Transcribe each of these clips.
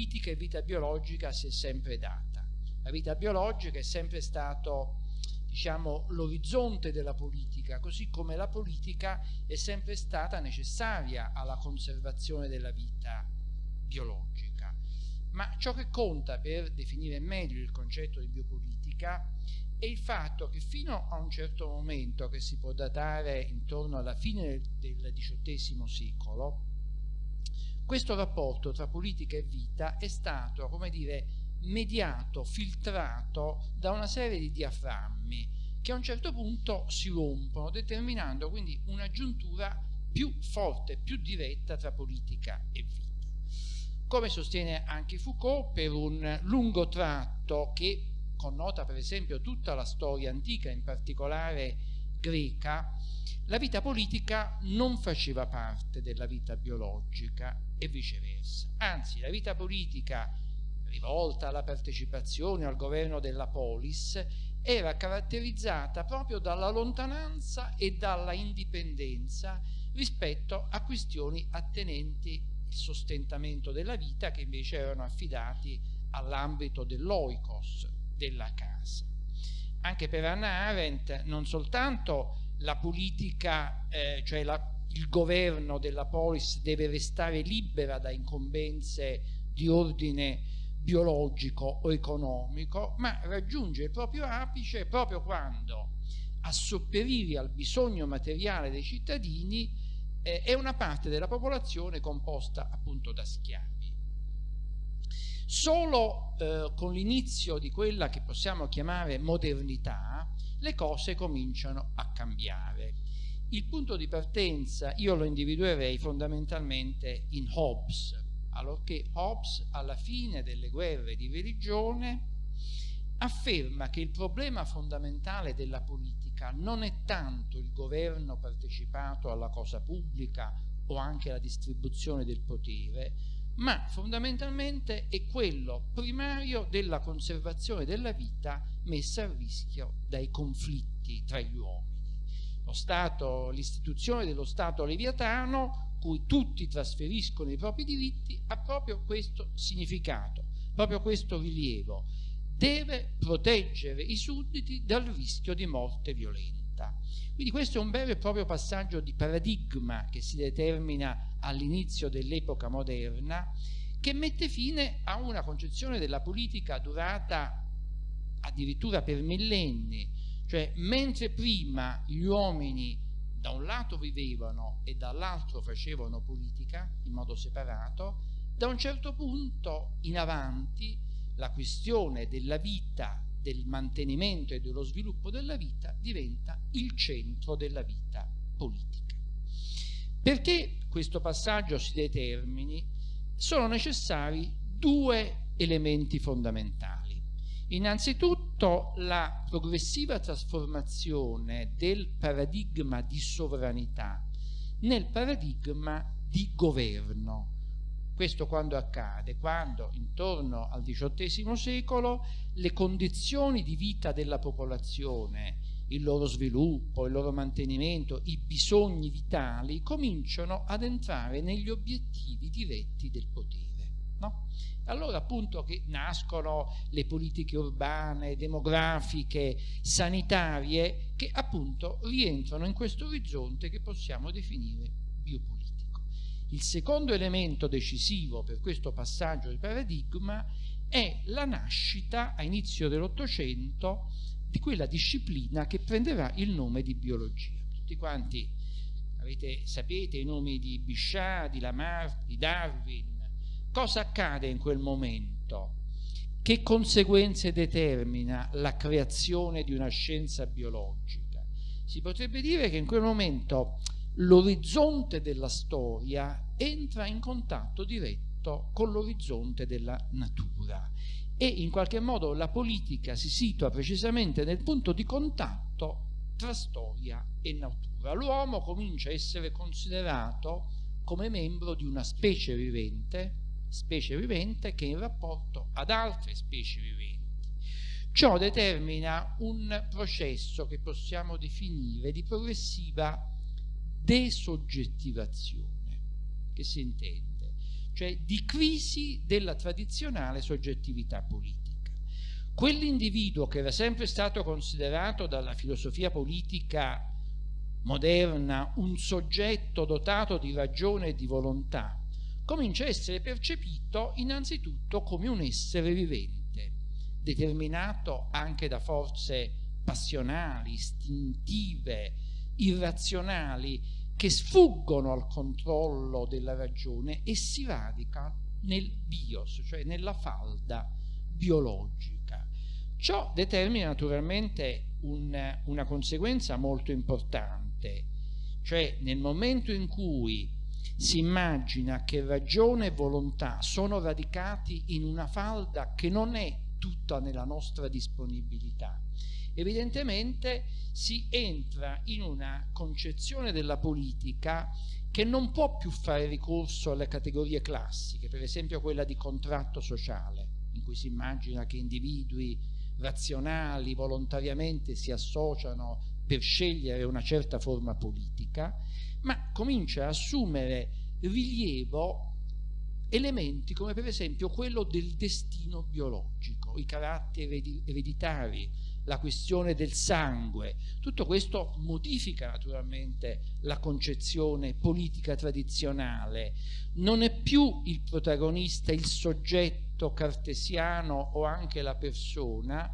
politica e vita biologica si è sempre data. La vita biologica è sempre stato diciamo, l'orizzonte della politica, così come la politica è sempre stata necessaria alla conservazione della vita biologica. Ma ciò che conta per definire meglio il concetto di biopolitica è il fatto che fino a un certo momento, che si può datare intorno alla fine del XVIII secolo, questo rapporto tra politica e vita è stato, come dire, mediato, filtrato da una serie di diaframmi che a un certo punto si rompono, determinando quindi una giuntura più forte, più diretta tra politica e vita. Come sostiene anche Foucault, per un lungo tratto che connota per esempio tutta la storia antica, in particolare greca, la vita politica non faceva parte della vita biologica e viceversa. Anzi, la vita politica rivolta alla partecipazione al governo della polis era caratterizzata proprio dalla lontananza e dalla indipendenza rispetto a questioni attenenti il sostentamento della vita che invece erano affidati all'ambito dell'oikos, della casa. Anche per Anna Arendt non soltanto la politica, eh, cioè la, il governo della polis deve restare libera da incombenze di ordine biologico o economico, ma raggiunge il proprio apice proprio quando a sopperire al bisogno materiale dei cittadini eh, è una parte della popolazione composta appunto da schiavi. Solo eh, con l'inizio di quella che possiamo chiamare modernità le cose cominciano a cambiare. Il punto di partenza io lo individuerei fondamentalmente in Hobbes, allorché Hobbes alla fine delle guerre di religione afferma che il problema fondamentale della politica non è tanto il governo partecipato alla cosa pubblica o anche la distribuzione del potere, ma fondamentalmente è quello primario della conservazione della vita messa a rischio dai conflitti tra gli uomini. l'istituzione dello Stato leviatano, cui tutti trasferiscono i propri diritti, ha proprio questo significato, proprio questo rilievo. Deve proteggere i sudditi dal rischio di morte violenta. Quindi questo è un vero e proprio passaggio di paradigma che si determina all'inizio dell'epoca moderna che mette fine a una concezione della politica durata addirittura per millenni, cioè mentre prima gli uomini da un lato vivevano e dall'altro facevano politica in modo separato, da un certo punto in avanti la questione della vita del mantenimento e dello sviluppo della vita diventa il centro della vita politica. Perché questo passaggio si determini sono necessari due elementi fondamentali. Innanzitutto la progressiva trasformazione del paradigma di sovranità nel paradigma di governo questo quando accade? Quando intorno al XVIII secolo le condizioni di vita della popolazione, il loro sviluppo, il loro mantenimento, i bisogni vitali cominciano ad entrare negli obiettivi diretti del potere. No? Allora appunto che nascono le politiche urbane, demografiche, sanitarie, che appunto rientrano in questo orizzonte che possiamo definire biopolitico. Il secondo elemento decisivo per questo passaggio di paradigma è la nascita a inizio dell'Ottocento di quella disciplina che prenderà il nome di biologia. Tutti quanti avete, sapete i nomi di Bichat, di Lamarck, di Darwin. Cosa accade in quel momento? Che conseguenze determina la creazione di una scienza biologica? Si potrebbe dire che in quel momento l'orizzonte della storia entra in contatto diretto con l'orizzonte della natura e in qualche modo la politica si situa precisamente nel punto di contatto tra storia e natura. L'uomo comincia a essere considerato come membro di una specie vivente, specie vivente che è in rapporto ad altre specie viventi. Ciò determina un processo che possiamo definire di progressiva desoggettivazione. Che si intende? cioè di crisi della tradizionale soggettività politica. Quell'individuo che era sempre stato considerato dalla filosofia politica moderna un soggetto dotato di ragione e di volontà, comincia a essere percepito innanzitutto come un essere vivente, determinato anche da forze passionali, istintive, irrazionali, che sfuggono al controllo della ragione e si radica nel bios, cioè nella falda biologica. Ciò determina naturalmente un, una conseguenza molto importante, cioè nel momento in cui si immagina che ragione e volontà sono radicati in una falda che non è tutta nella nostra disponibilità, evidentemente si entra in una concezione della politica che non può più fare ricorso alle categorie classiche, per esempio quella di contratto sociale, in cui si immagina che individui razionali volontariamente si associano per scegliere una certa forma politica, ma comincia a assumere rilievo elementi come per esempio quello del destino biologico, i caratteri ereditari, la questione del sangue, tutto questo modifica naturalmente la concezione politica tradizionale, non è più il protagonista, il soggetto cartesiano o anche la persona,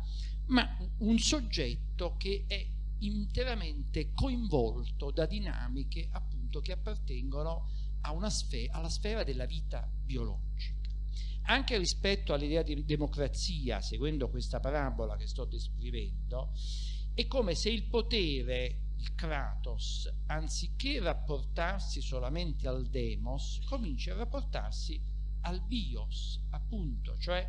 ma un soggetto che è interamente coinvolto da dinamiche appunto che appartengono sfera, alla sfera della vita biologica. Anche rispetto all'idea di democrazia, seguendo questa parabola che sto descrivendo, è come se il potere, il Kratos, anziché rapportarsi solamente al demos, cominci a rapportarsi al bios, appunto, cioè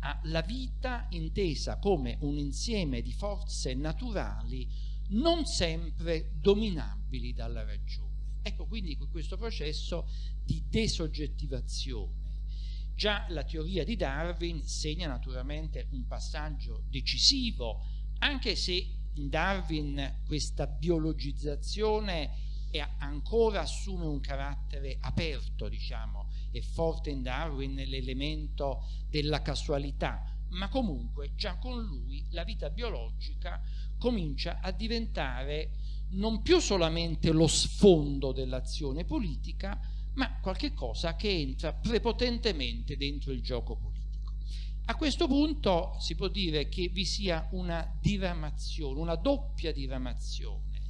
alla vita intesa come un insieme di forze naturali non sempre dominabili dalla ragione. Ecco quindi questo processo di desoggettivazione. Già la teoria di Darwin segna naturalmente un passaggio decisivo, anche se in Darwin questa biologizzazione ancora assume un carattere aperto, diciamo, è forte in Darwin l'elemento della casualità, ma comunque già con lui la vita biologica comincia a diventare non più solamente lo sfondo dell'azione politica, ma qualcosa che entra prepotentemente dentro il gioco politico. A questo punto si può dire che vi sia una diramazione, una doppia diramazione.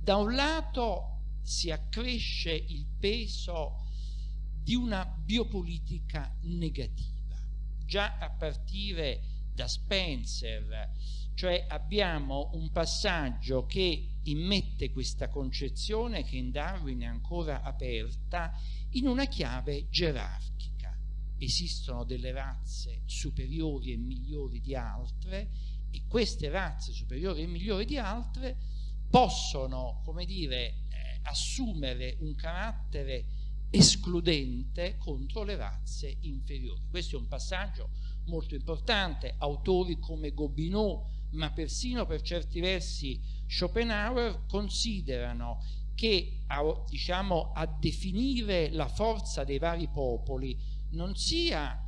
Da un lato si accresce il peso di una biopolitica negativa, già a partire da Spencer, cioè abbiamo un passaggio che immette questa concezione che in Darwin è ancora aperta in una chiave gerarchica. Esistono delle razze superiori e migliori di altre e queste razze superiori e migliori di altre possono, come dire, eh, assumere un carattere escludente contro le razze inferiori. Questo è un passaggio molto importante. Autori come Gobineau, ma persino per certi versi Schopenhauer considerano che a, diciamo, a definire la forza dei vari popoli non sia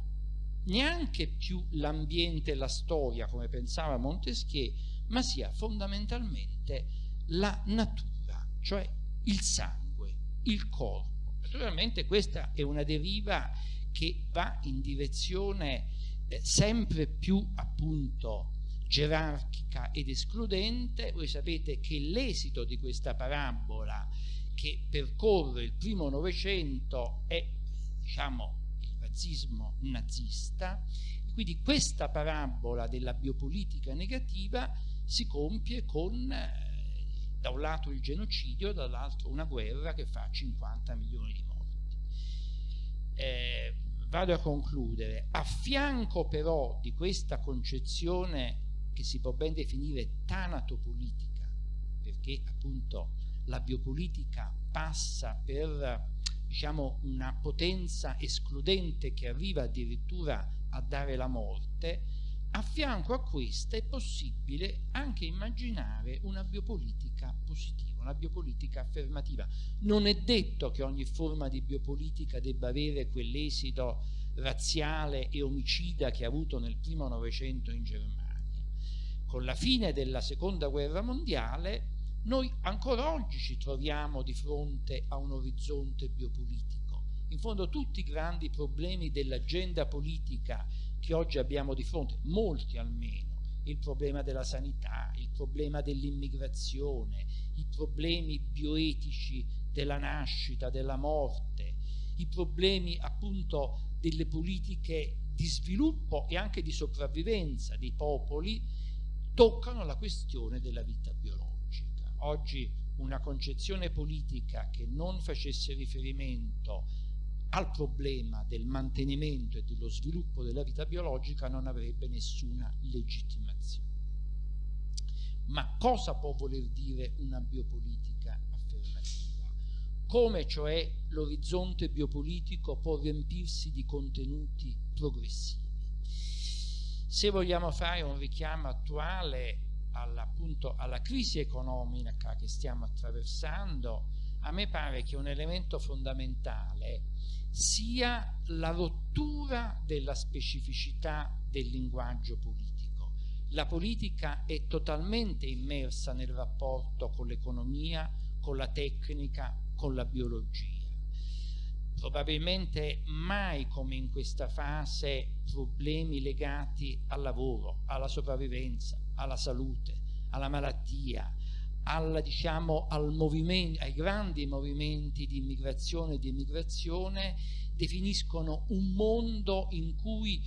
neanche più l'ambiente e la storia, come pensava Montesquieu, ma sia fondamentalmente la natura, cioè il sangue, il corpo. Naturalmente questa è una deriva che va in direzione eh, sempre più appunto gerarchica ed escludente, voi sapete che l'esito di questa parabola che percorre il primo Novecento è diciamo, il razzismo nazista, quindi questa parabola della biopolitica negativa si compie con eh, da un lato il genocidio, dall'altro una guerra che fa 50 milioni di morti. Eh, vado a concludere, a fianco però di questa concezione che si può ben definire tanatopolitica, perché appunto la biopolitica passa per diciamo, una potenza escludente che arriva addirittura a dare la morte, a fianco a questa è possibile anche immaginare una biopolitica positiva, una biopolitica affermativa. Non è detto che ogni forma di biopolitica debba avere quell'esito razziale e omicida che ha avuto nel primo Novecento in Germania. Con la fine della seconda guerra mondiale noi ancora oggi ci troviamo di fronte a un orizzonte biopolitico. In fondo tutti i grandi problemi dell'agenda politica che oggi abbiamo di fronte, molti almeno, il problema della sanità, il problema dell'immigrazione, i problemi bioetici della nascita, della morte, i problemi appunto delle politiche di sviluppo e anche di sopravvivenza dei popoli, toccano la questione della vita biologica. Oggi una concezione politica che non facesse riferimento al problema del mantenimento e dello sviluppo della vita biologica non avrebbe nessuna legittimazione. Ma cosa può voler dire una biopolitica affermativa? Come cioè l'orizzonte biopolitico può riempirsi di contenuti progressivi? Se vogliamo fare un richiamo attuale appunto, alla crisi economica che stiamo attraversando, a me pare che un elemento fondamentale sia la rottura della specificità del linguaggio politico. La politica è totalmente immersa nel rapporto con l'economia, con la tecnica, con la biologia. Probabilmente mai come in questa fase problemi legati al lavoro, alla sopravvivenza, alla salute, alla malattia, alla, diciamo, al ai grandi movimenti di immigrazione e di emigrazione definiscono un mondo in cui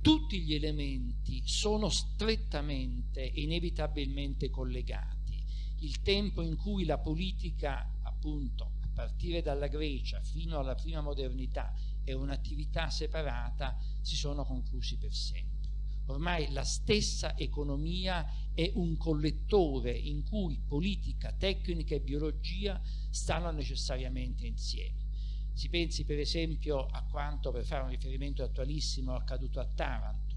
tutti gli elementi sono strettamente e inevitabilmente collegati. Il tempo in cui la politica, appunto, partire dalla Grecia fino alla prima modernità, è un'attività separata, si sono conclusi per sempre. Ormai la stessa economia è un collettore in cui politica, tecnica e biologia stanno necessariamente insieme. Si pensi per esempio a quanto, per fare un riferimento attualissimo, accaduto a Taranto.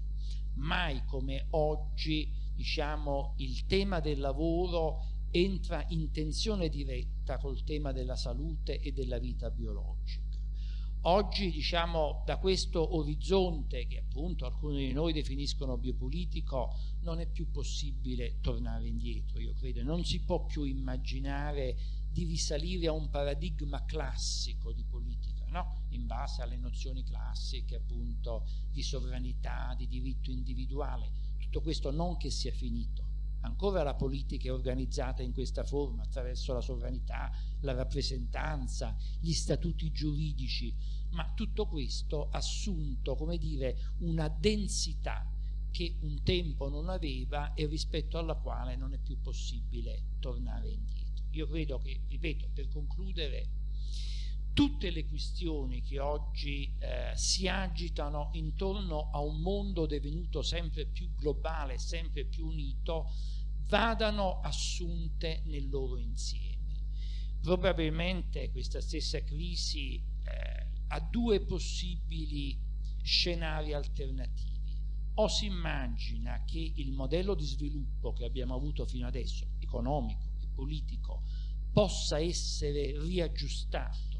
Mai come oggi diciamo, il tema del lavoro entra in tensione diretta col tema della salute e della vita biologica. Oggi, diciamo, da questo orizzonte che appunto alcuni di noi definiscono biopolitico, non è più possibile tornare indietro, io credo. Non si può più immaginare di risalire a un paradigma classico di politica, no? in base alle nozioni classiche appunto di sovranità, di diritto individuale. Tutto questo non che sia finito, ancora la politica è organizzata in questa forma, attraverso la sovranità, la rappresentanza, gli statuti giuridici, ma tutto questo ha assunto, come dire, una densità che un tempo non aveva e rispetto alla quale non è più possibile tornare indietro. Io credo che, ripeto, per concludere, tutte le questioni che oggi eh, si agitano intorno a un mondo divenuto sempre più globale, sempre più unito, vadano assunte nel loro insieme. Probabilmente questa stessa crisi eh, ha due possibili scenari alternativi. O si immagina che il modello di sviluppo che abbiamo avuto fino adesso, economico e politico, possa essere riaggiustato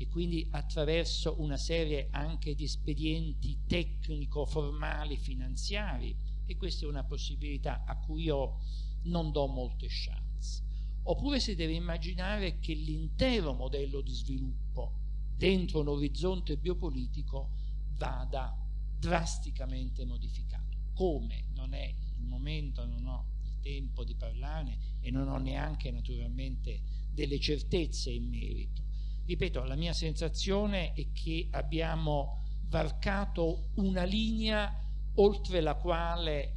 e quindi attraverso una serie anche di espedienti tecnico-formali, finanziari, e questa è una possibilità a cui io non do molte chance. Oppure si deve immaginare che l'intero modello di sviluppo dentro un orizzonte biopolitico vada drasticamente modificato. Come? Non è il momento, non ho il tempo di parlarne e non ho neanche naturalmente delle certezze in merito. Ripeto, la mia sensazione è che abbiamo varcato una linea oltre la quale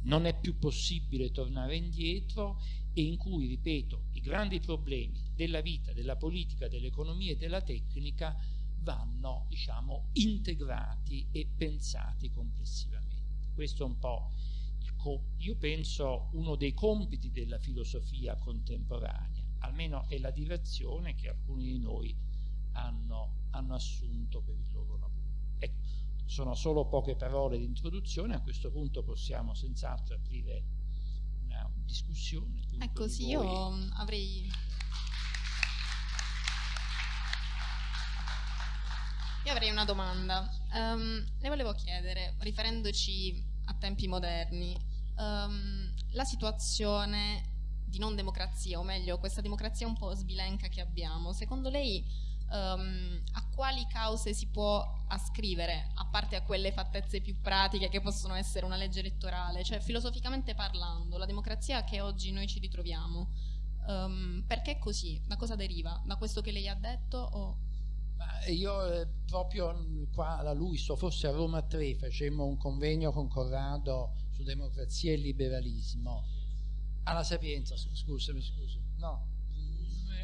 non è più possibile tornare indietro e in cui, ripeto, i grandi problemi della vita, della politica, dell'economia e della tecnica vanno, diciamo, integrati e pensati complessivamente. Questo è un po', io penso, uno dei compiti della filosofia contemporanea, almeno è la direzione che alcuni di noi hanno, hanno assunto per il loro lavoro. Ecco, sono solo poche parole di introduzione, a questo punto possiamo senz'altro aprire una discussione. Ecco sì, io avrei... Io avrei una domanda. Um, le volevo chiedere, riferendoci a tempi moderni, um, la situazione di non democrazia, o meglio, questa democrazia un po' sbilenca che abbiamo, secondo lei um, a quali cause si può ascrivere, a parte a quelle fattezze più pratiche che possono essere una legge elettorale, cioè filosoficamente parlando, la democrazia che oggi noi ci ritroviamo, um, perché è così? Da cosa deriva? Da questo che lei ha detto? O... Io eh, proprio qua alla Luiso, forse a Roma 3, facemmo un convegno con Corrado su democrazia e liberalismo. Alla Sapienza, scusami, scusa. No.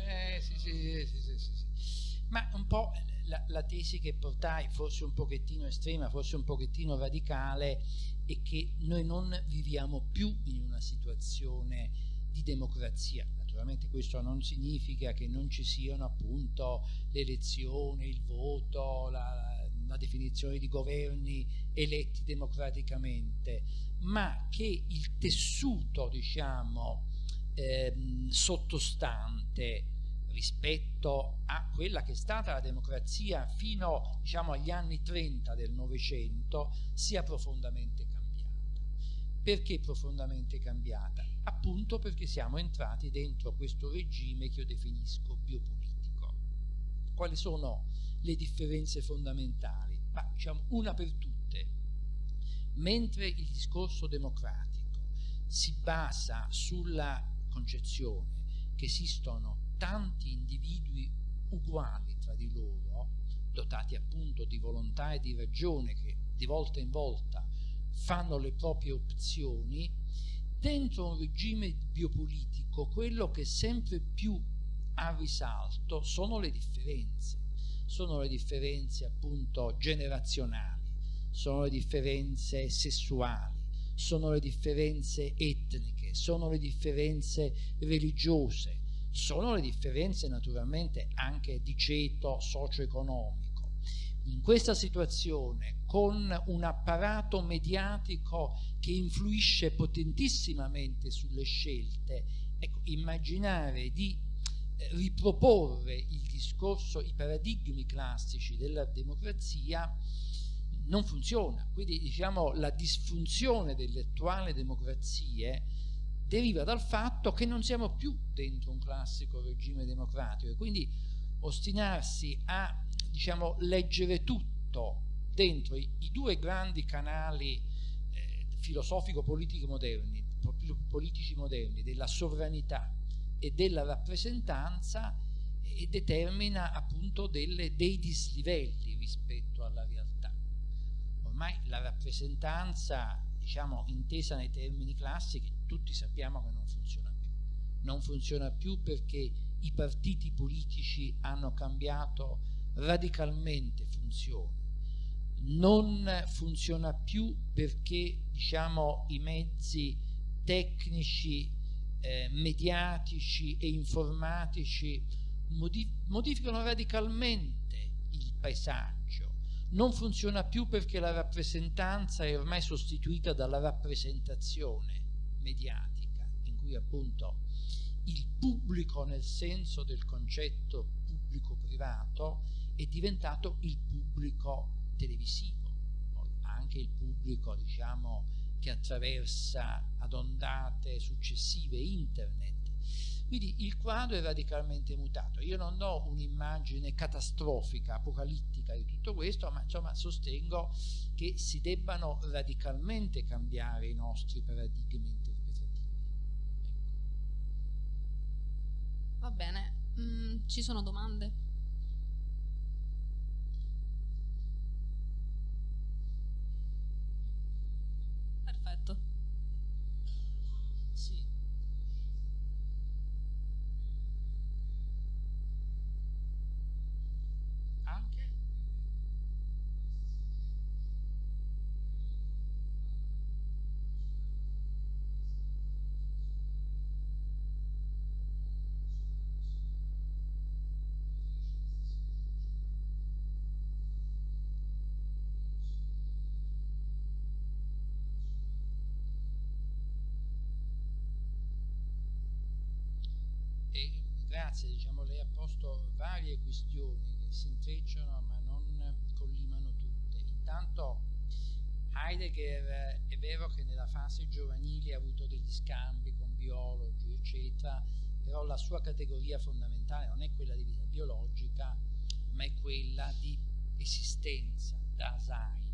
Eh, sì, sì, sì, sì, sì, sì. Ma un po' la, la, tesi che portai, forse un pochettino estrema, forse un pochettino radicale, è che noi non viviamo più in una situazione di democrazia. Naturalmente questo non significa che non ci siano appunto l'elezione, il voto, la, la definizione di governi eletti democraticamente, ma che il tessuto, diciamo, ehm, sottostante rispetto a quella che è stata la democrazia fino diciamo, agli anni 30 del Novecento sia profondamente cambiata. Perché profondamente cambiata? Appunto perché siamo entrati dentro questo regime che io definisco biopolitico. Quali sono le differenze fondamentali? Ma, diciamo, una per tutte, mentre il discorso democratico si basa sulla concezione che esistono tanti individui uguali tra di loro, dotati appunto di volontà e di ragione che di volta in volta fanno le proprie opzioni, dentro un regime biopolitico quello che sempre più ha risalto sono le differenze, sono le differenze appunto generazionali, sono le differenze sessuali, sono le differenze etniche, sono le differenze religiose, sono le differenze naturalmente anche di ceto socio-economico. In questa situazione, con un apparato mediatico che influisce potentissimamente sulle scelte, ecco, immaginare di riproporre il discorso, i paradigmi classici della democrazia non funziona. Quindi diciamo la disfunzione delle attuali democrazie deriva dal fatto che non siamo più dentro un classico regime democratico e quindi ostinarsi a diciamo, leggere tutto dentro i, i due grandi canali eh, filosofico-politici moderni, politici moderni della sovranità e della rappresentanza e determina appunto delle, dei dislivelli rispetto alla realtà. Ormai la rappresentanza diciamo intesa nei termini classici, tutti sappiamo che non funziona più. Non funziona più perché i partiti politici hanno cambiato radicalmente funzione. Non funziona più perché diciamo, i mezzi tecnici, eh, mediatici e informatici modif modificano radicalmente il paesaggio. Non funziona più perché la rappresentanza è ormai sostituita dalla rappresentazione mediatica, in cui appunto il pubblico nel senso del concetto pubblico-privato è diventato il pubblico televisivo, anche il pubblico diciamo che attraversa ad ondate successive internet quindi il quadro è radicalmente mutato. Io non do un'immagine catastrofica, apocalittica di tutto questo, ma insomma sostengo che si debbano radicalmente cambiare i nostri paradigmi interpretativi. Ecco. Va bene, mm, ci sono domande? tutto. Si intrecciano ma non collimano tutte. Intanto Heidegger è vero che nella fase giovanile ha avuto degli scambi con biologi, eccetera, però la sua categoria fondamentale non è quella di vita biologica, ma è quella di esistenza, Dasein.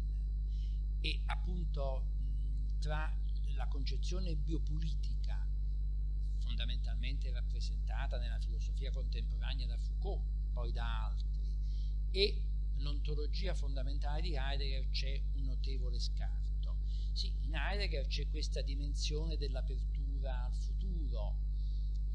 E appunto tra la concezione biopolitica, fondamentalmente rappresentata nella filosofia contemporanea da Foucault, poi da altri, e l'ontologia fondamentale di Heidegger c'è un notevole scarto. Sì, in Heidegger c'è questa dimensione dell'apertura al futuro,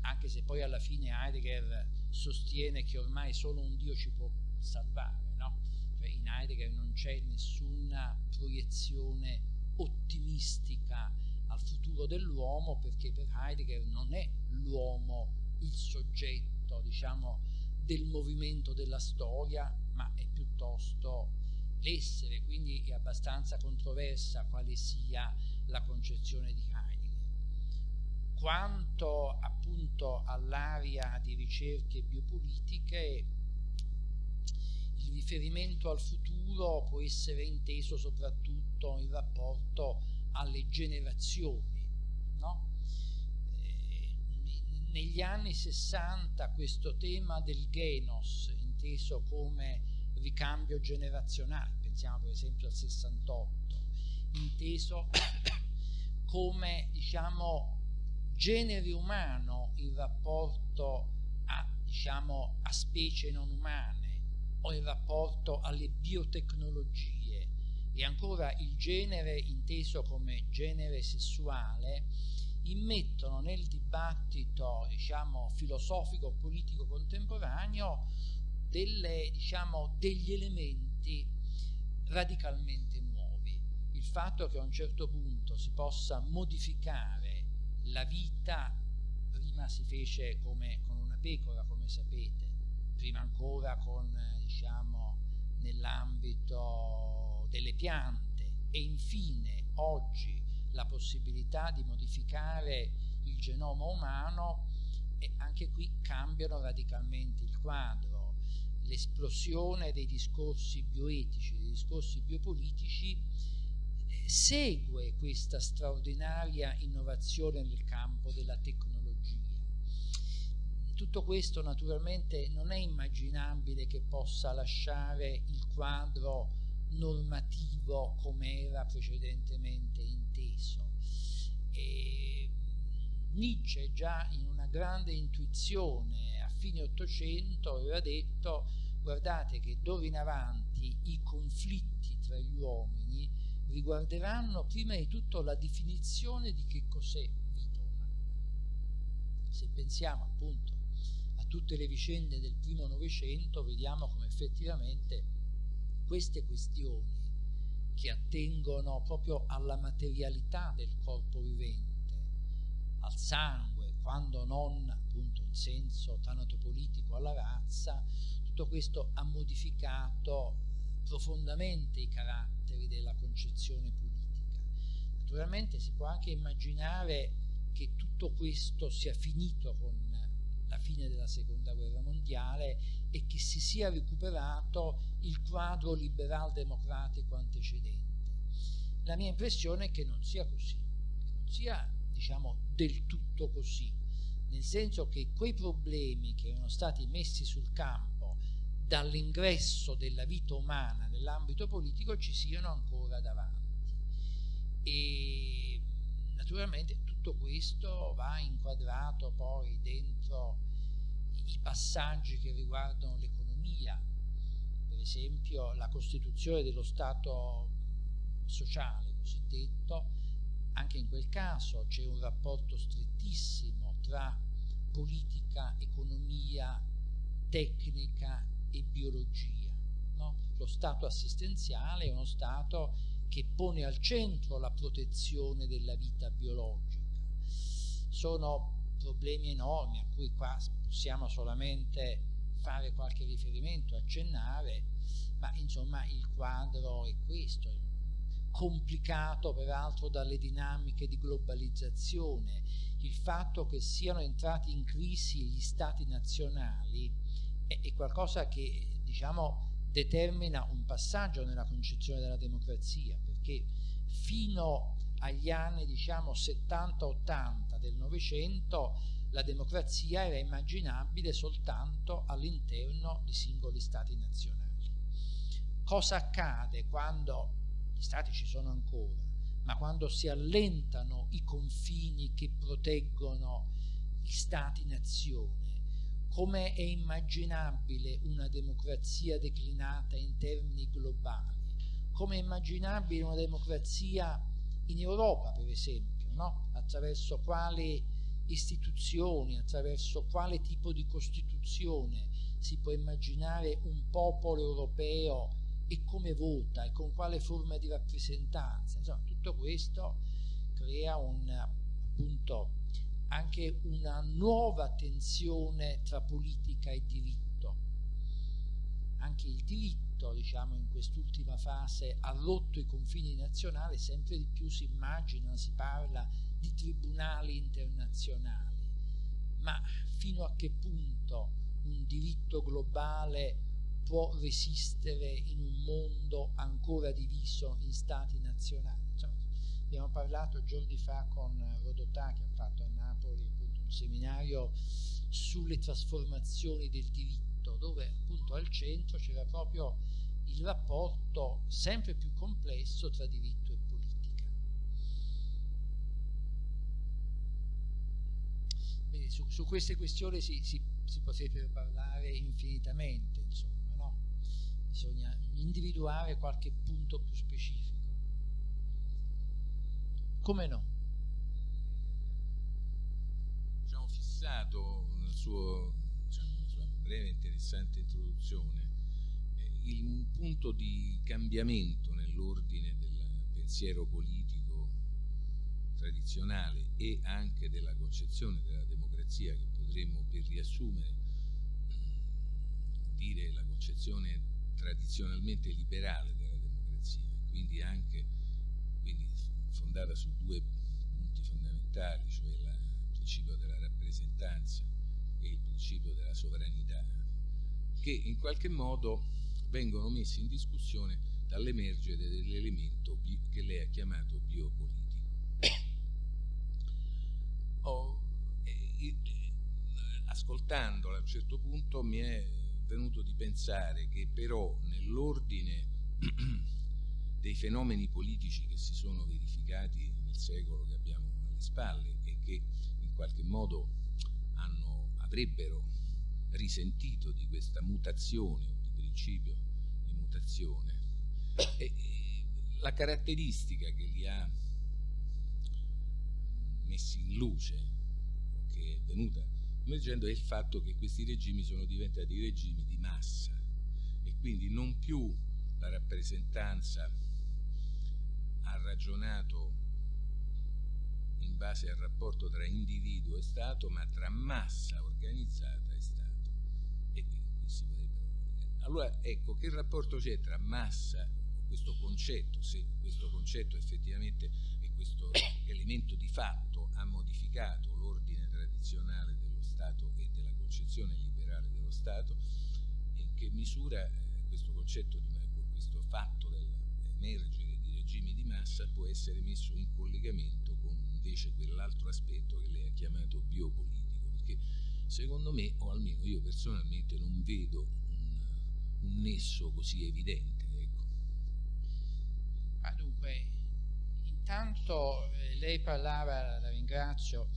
anche se poi alla fine Heidegger sostiene che ormai solo un Dio ci può salvare, no? Cioè in Heidegger non c'è nessuna proiezione ottimistica al futuro dell'uomo perché per Heidegger non è l'uomo il soggetto, diciamo, del movimento della storia, ma è piuttosto l'essere, quindi è abbastanza controversa quale sia la concezione di Heidegger. Quanto appunto all'area di ricerche biopolitiche, il riferimento al futuro può essere inteso soprattutto in rapporto alle generazioni. No? Negli anni 60 questo tema del genos, inteso come ricambio generazionale, pensiamo per esempio al 68, inteso come diciamo genere umano in rapporto a, diciamo, a specie non umane o in rapporto alle biotecnologie. E ancora il genere inteso come genere sessuale immettono nel dibattito diciamo, filosofico politico contemporaneo delle, diciamo, degli elementi radicalmente nuovi. Il fatto che a un certo punto si possa modificare la vita prima si fece come con una pecora come sapete prima ancora con diciamo nell'ambito delle piante e infine oggi la possibilità di modificare il genoma umano e anche qui cambiano radicalmente il quadro. L'esplosione dei discorsi bioetici, dei discorsi biopolitici eh, segue questa straordinaria innovazione nel campo della tecnologia. Tutto questo naturalmente non è immaginabile che possa lasciare il quadro normativo come era precedentemente inteso. E Nietzsche già in una grande intuizione a fine Ottocento aveva detto guardate che d'ora in avanti i conflitti tra gli uomini riguarderanno prima di tutto la definizione di che cos'è vita umana. Se pensiamo appunto a tutte le vicende del primo Novecento vediamo come effettivamente queste questioni che attengono proprio alla materialità del corpo vivente, al sangue, quando non appunto in senso tanatopolitico alla razza, tutto questo ha modificato profondamente i caratteri della concezione politica. Naturalmente si può anche immaginare che tutto questo sia finito con la fine della seconda guerra mondiale e che si sia recuperato il quadro liberal democratico antecedente. La mia impressione è che non sia così, che non sia diciamo del tutto così, nel senso che quei problemi che erano stati messi sul campo dall'ingresso della vita umana nell'ambito politico ci siano ancora davanti. E naturalmente tutto questo va inquadrato poi dentro i passaggi che riguardano l'economia, per esempio la costituzione dello Stato sociale cosiddetto, anche in quel caso c'è un rapporto strettissimo tra politica, economia, tecnica e biologia. No? Lo Stato assistenziale è uno Stato che pone al centro la protezione della vita biologica sono problemi enormi a cui qua possiamo solamente fare qualche riferimento, accennare, ma insomma il quadro è questo. complicato peraltro dalle dinamiche di globalizzazione, il fatto che siano entrati in crisi gli stati nazionali è, è qualcosa che diciamo determina un passaggio nella concezione della democrazia perché fino agli anni diciamo 70-80 del Novecento la democrazia era immaginabile soltanto all'interno di singoli stati nazionali. Cosa accade quando gli stati ci sono ancora, ma quando si allentano i confini che proteggono gli stati-nazione? Come è immaginabile una democrazia declinata in termini globali? Come è immaginabile una democrazia in Europa, per esempio, no? attraverso quali istituzioni, attraverso quale tipo di Costituzione si può immaginare un popolo europeo e come vota e con quale forma di rappresentanza. Insomma, tutto questo crea un, appunto, anche una nuova tensione tra politica e diritto. Anche il diritto, diciamo, in quest'ultima fase ha rotto i confini nazionali, sempre di più si immagina, si parla di tribunali internazionali, ma fino a che punto un diritto globale può resistere in un mondo ancora diviso in stati nazionali? Insomma, abbiamo parlato giorni fa con Rodotà che ha fatto a Napoli appunto, un seminario sulle trasformazioni del diritto, dove appunto al centro c'era proprio il rapporto sempre più complesso tra diritto e Quindi su, su queste questioni si, si, si, potrebbe parlare infinitamente, insomma, no? Bisogna individuare qualche punto più specifico. Come no? Diciamo fissato nel suo, breve e interessante introduzione. Eh, il, un punto di cambiamento nell'ordine del pensiero politico tradizionale e anche della concezione della democrazia che potremmo per riassumere dire la concezione tradizionalmente liberale della democrazia quindi anche quindi fondata su due punti fondamentali cioè il principio della rappresentanza principio della sovranità che in qualche modo vengono messi in discussione dall'emergere dell'elemento che lei ha chiamato biopolitico. Ho, eh, ascoltandola a un certo punto mi è venuto di pensare che però nell'ordine dei fenomeni politici che si sono verificati nel secolo che abbiamo alle spalle e che in qualche modo hanno, avrebbero risentito di questa mutazione o di principio di mutazione. E, e la caratteristica che li ha messi in luce che è venuta emergendo è il fatto che questi regimi sono diventati regimi di massa e quindi non più la rappresentanza ha ragionato base al rapporto tra individuo e Stato ma tra massa organizzata e Stato. E qui si allora ecco che rapporto c'è tra massa questo concetto se questo concetto effettivamente è questo elemento di fatto ha modificato l'ordine tradizionale dello Stato e della concezione liberale dello Stato e in che misura eh, questo concetto di questo fatto dell'emergere di regimi di massa può essere messo in collegamento invece quell'altro aspetto che lei ha chiamato biopolitico perché secondo me o almeno io personalmente non vedo un, un nesso così evidente ecco. ah, dunque intanto eh, lei parlava, la ringrazio,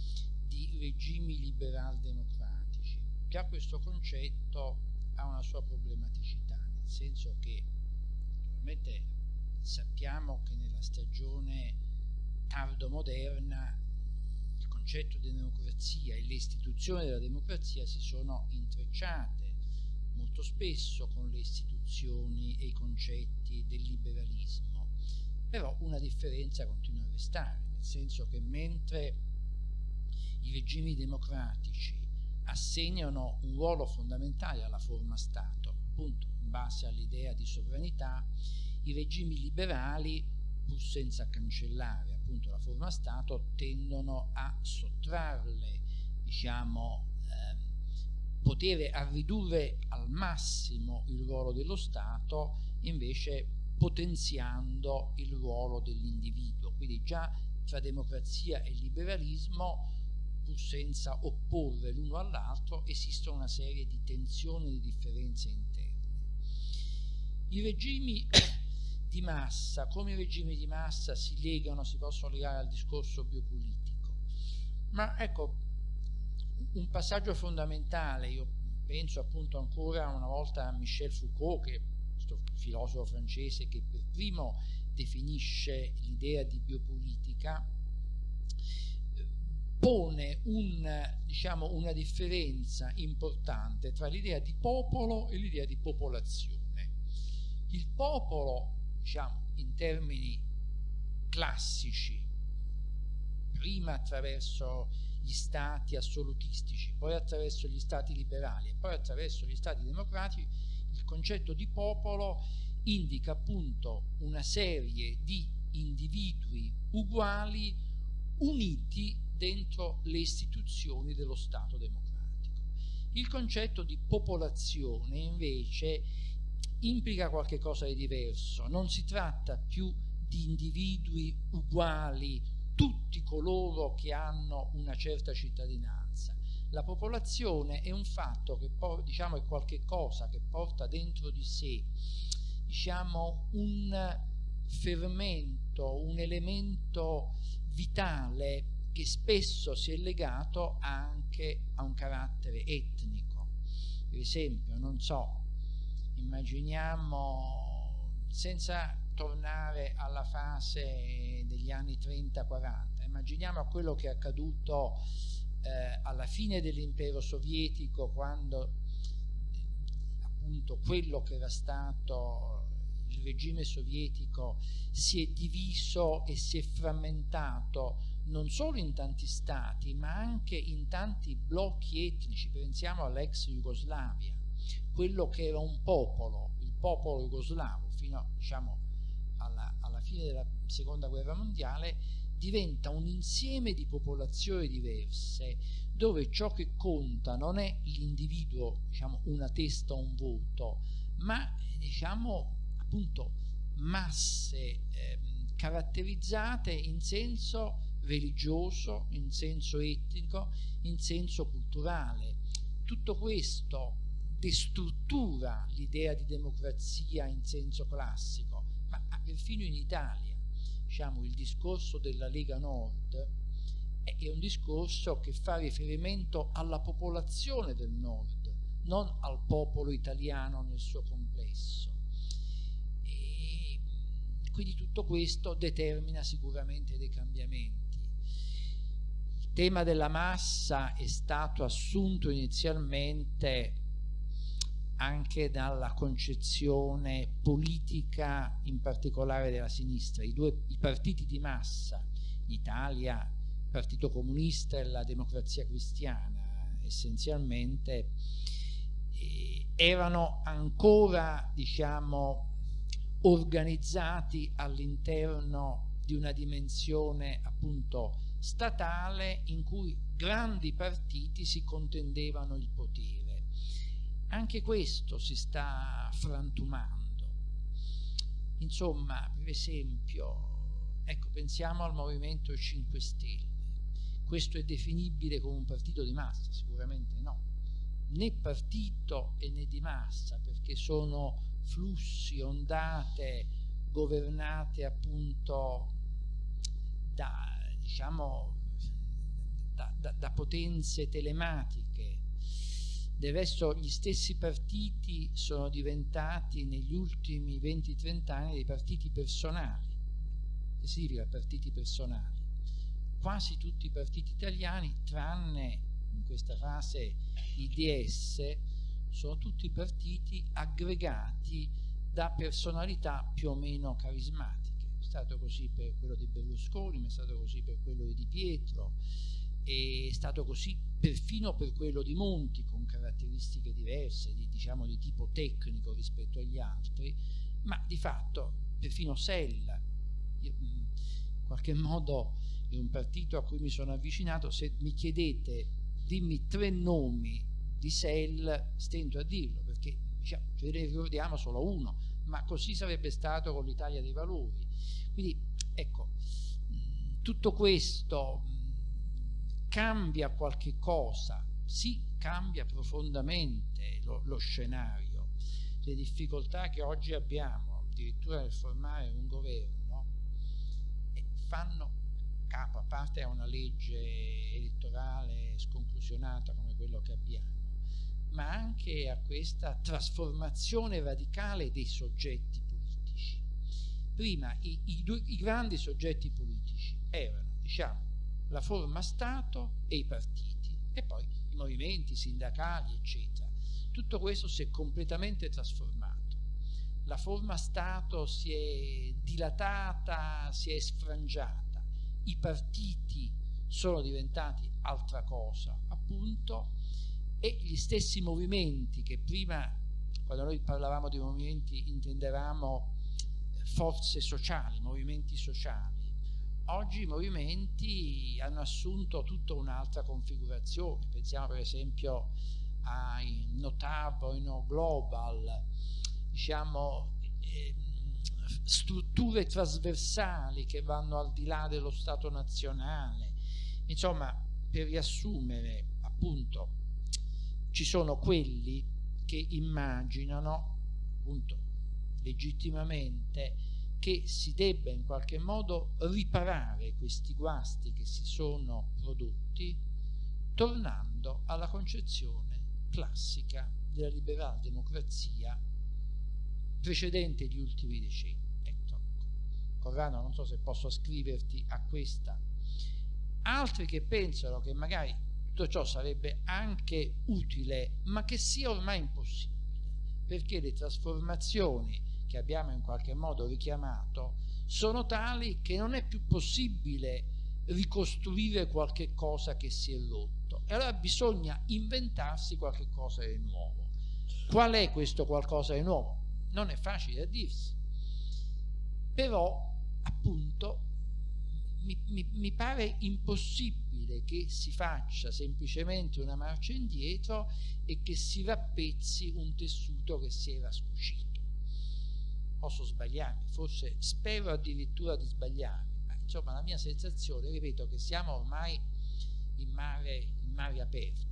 di regimi liberal democratici. Già questo concetto ha una sua problematicità, nel senso che naturalmente sappiamo che nella stagione tardo-moderna il concetto di democrazia e le istituzioni della democrazia si sono intrecciate molto spesso con le istituzioni e i concetti del liberalismo. Però una differenza continua a restare, nel senso che mentre i regimi democratici assegnano un ruolo fondamentale alla forma Stato, appunto in base all'idea di sovranità, i regimi liberali pur senza cancellare appunto la forma Stato, tendono a sottrarle, diciamo, eh, potere a ridurre al massimo il ruolo dello Stato, invece potenziando il ruolo dell'individuo. Quindi già tra democrazia e liberalismo, pur senza opporre l'uno all'altro, esistono una serie di tensioni e di differenze interne. I regimi di massa, come i regimi di massa si legano, si possono legare al discorso biopolitico. Ma ecco, un passaggio fondamentale, io penso appunto ancora una volta a Michel Foucault, che è questo filosofo francese che per primo definisce l'idea di biopolitica, pone un, diciamo, una differenza importante tra l'idea di popolo e l'idea di popolazione. Il popolo diciamo, in termini classici, prima attraverso gli stati assolutistici, poi attraverso gli stati liberali e poi attraverso gli stati democratici, il concetto di popolo indica appunto una serie di individui uguali uniti dentro le istituzioni dello Stato democratico. Il concetto di popolazione invece implica qualcosa di diverso, non si tratta più di individui uguali, tutti coloro che hanno una certa cittadinanza. La popolazione è un fatto che diciamo, è qualcosa che porta dentro di sé diciamo, un fermento, un elemento vitale che spesso si è legato anche a un carattere etnico. Per esempio, non so, immaginiamo, senza tornare alla fase degli anni 30-40, immaginiamo quello che è accaduto eh, alla fine dell'impero sovietico quando appunto quello che era stato il regime sovietico si è diviso e si è frammentato non solo in tanti stati ma anche in tanti blocchi etnici, pensiamo all'ex Jugoslavia quello che era un popolo, il popolo jugoslavo, fino diciamo, alla, alla fine della seconda guerra mondiale, diventa un insieme di popolazioni diverse dove ciò che conta non è l'individuo, diciamo una testa o un voto, ma diciamo appunto masse eh, caratterizzate in senso religioso, in senso etnico, in senso culturale. Tutto questo destruttura l'idea di democrazia in senso classico, ma perfino in Italia, diciamo, il discorso della Lega Nord è un discorso che fa riferimento alla popolazione del Nord, non al popolo italiano nel suo complesso. E quindi tutto questo determina sicuramente dei cambiamenti. Il tema della massa è stato assunto inizialmente anche dalla concezione politica in particolare della sinistra. I, due, i partiti di massa, Italia, Partito Comunista e la Democrazia Cristiana, essenzialmente, eh, erano ancora, diciamo, organizzati all'interno di una dimensione appunto statale in cui grandi partiti si contendevano il potere anche questo si sta frantumando. Insomma, per esempio, ecco, pensiamo al Movimento 5 Stelle. Questo è definibile come un partito di massa? Sicuramente no. Né partito e né di massa, perché sono flussi, ondate governate appunto da, diciamo, da, da, da potenze telematiche del resto gli stessi partiti sono diventati negli ultimi 20-30 anni dei partiti personali. Che significa partiti personali? Quasi tutti i partiti italiani, tranne in questa fase i DS, sono tutti partiti aggregati da personalità più o meno carismatiche. È stato così per quello di Berlusconi, ma è stato così per quello di Di Pietro, è stato così perfino per quello di Monti con caratteristiche diverse di, diciamo, di tipo tecnico rispetto agli altri ma di fatto perfino Sella io, in qualche modo è un partito a cui mi sono avvicinato, se mi chiedete dimmi tre nomi di SEL, stento a dirlo, perché diciamo, ce ne ricordiamo solo uno, ma così sarebbe stato con l'Italia dei Valori. Quindi ecco, tutto questo cambia qualche cosa, sì, cambia profondamente lo, lo scenario, le difficoltà che oggi abbiamo, addirittura nel formare un governo, fanno capo, a parte a una legge elettorale sconclusionata come quello che abbiamo, ma anche a questa trasformazione radicale dei soggetti politici. Prima i, i, i grandi soggetti politici erano, diciamo, la forma Stato e i partiti, e poi i movimenti sindacali, eccetera. Tutto questo si è completamente trasformato. La forma Stato si è dilatata, si è sfrangiata, i partiti sono diventati altra cosa, appunto, e gli stessi movimenti che prima, quando noi parlavamo di movimenti, intendevamo forze sociali, movimenti sociali. Oggi i movimenti hanno assunto tutta un'altra configurazione, pensiamo per esempio ai Notab o No Global, diciamo, eh, strutture trasversali che vanno al di là dello Stato nazionale. Insomma, per riassumere, appunto, ci sono quelli che immaginano, appunto, legittimamente, che si debba in qualche modo riparare questi guasti che si sono prodotti tornando alla concezione classica della liberal democrazia precedente gli ultimi decenni. Ecco, Corrado non so se posso scriverti a questa. Altri che pensano che magari tutto ciò sarebbe anche utile, ma che sia ormai impossibile, perché le trasformazioni che abbiamo in qualche modo richiamato sono tali che non è più possibile ricostruire qualche cosa che si è rotto e allora bisogna inventarsi qualche cosa di nuovo. Qual è questo qualcosa di nuovo? Non è facile a dirsi, però appunto mi, mi, mi pare impossibile che si faccia semplicemente una marcia indietro e che si rappezzi un tessuto che si era scucito. Posso sbagliarmi, forse spero addirittura di sbagliarmi, ma insomma la mia sensazione, ripeto, che siamo ormai in mare, in mare aperto.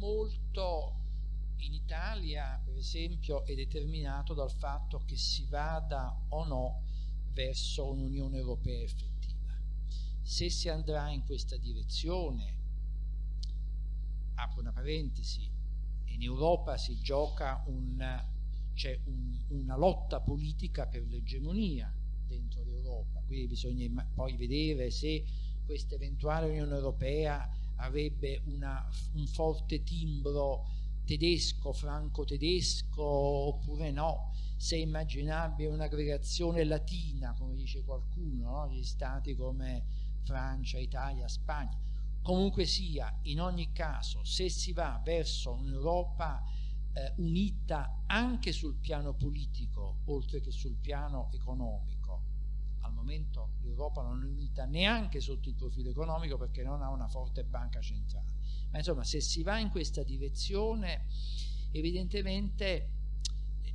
molto in Italia, per esempio, è determinato dal fatto che si vada o no verso un'Unione Europea effettiva. Se si andrà in questa direzione, apro una parentesi, in Europa si gioca un, c'è un, una lotta politica per l'egemonia dentro l'Europa, quindi bisogna poi vedere se questa eventuale Unione Europea avrebbe una, un forte timbro tedesco, franco-tedesco oppure no, se immaginabile un'aggregazione latina, come dice qualcuno, no? gli stati come Francia, Italia, Spagna. Comunque sia, in ogni caso, se si va verso un'Europa eh, unita anche sul piano politico, oltre che sul piano economico, al momento l'Europa non è unita neanche sotto il profilo economico perché non ha una forte banca centrale. Ma insomma, se si va in questa direzione, evidentemente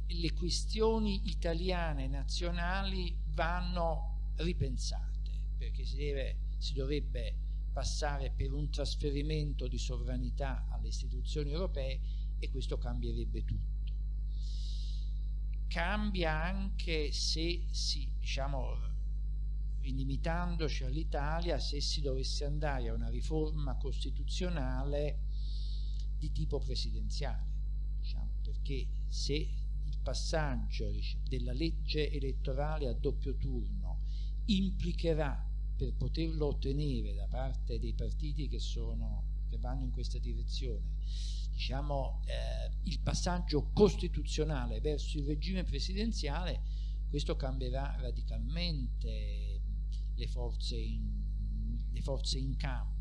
le questioni italiane nazionali vanno ripensate, perché si, deve, si dovrebbe passare per un trasferimento di sovranità alle istituzioni europee e questo cambierebbe tutto. Cambia anche se si, diciamo, limitandoci all'Italia se si dovesse andare a una riforma costituzionale di tipo presidenziale, diciamo, perché se il passaggio della legge elettorale a doppio turno implicherà per poterlo ottenere da parte dei partiti che, sono, che vanno in questa direzione diciamo, eh, il passaggio costituzionale verso il regime presidenziale, questo cambierà radicalmente le forze in, le forze in campo.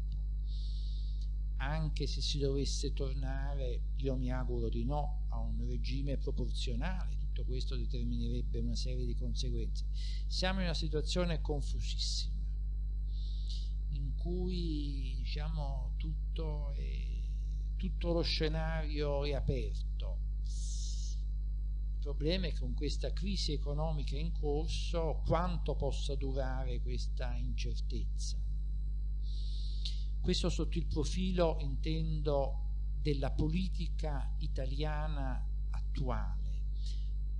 anche se si dovesse tornare, io mi auguro di no, a un regime proporzionale, tutto questo determinerebbe una serie di conseguenze. Siamo in una situazione confusissima, in cui diciamo, tutto, è, tutto lo scenario è aperto. Il problema è che con questa crisi economica in corso quanto possa durare questa incertezza questo sotto il profilo, intendo, della politica italiana attuale.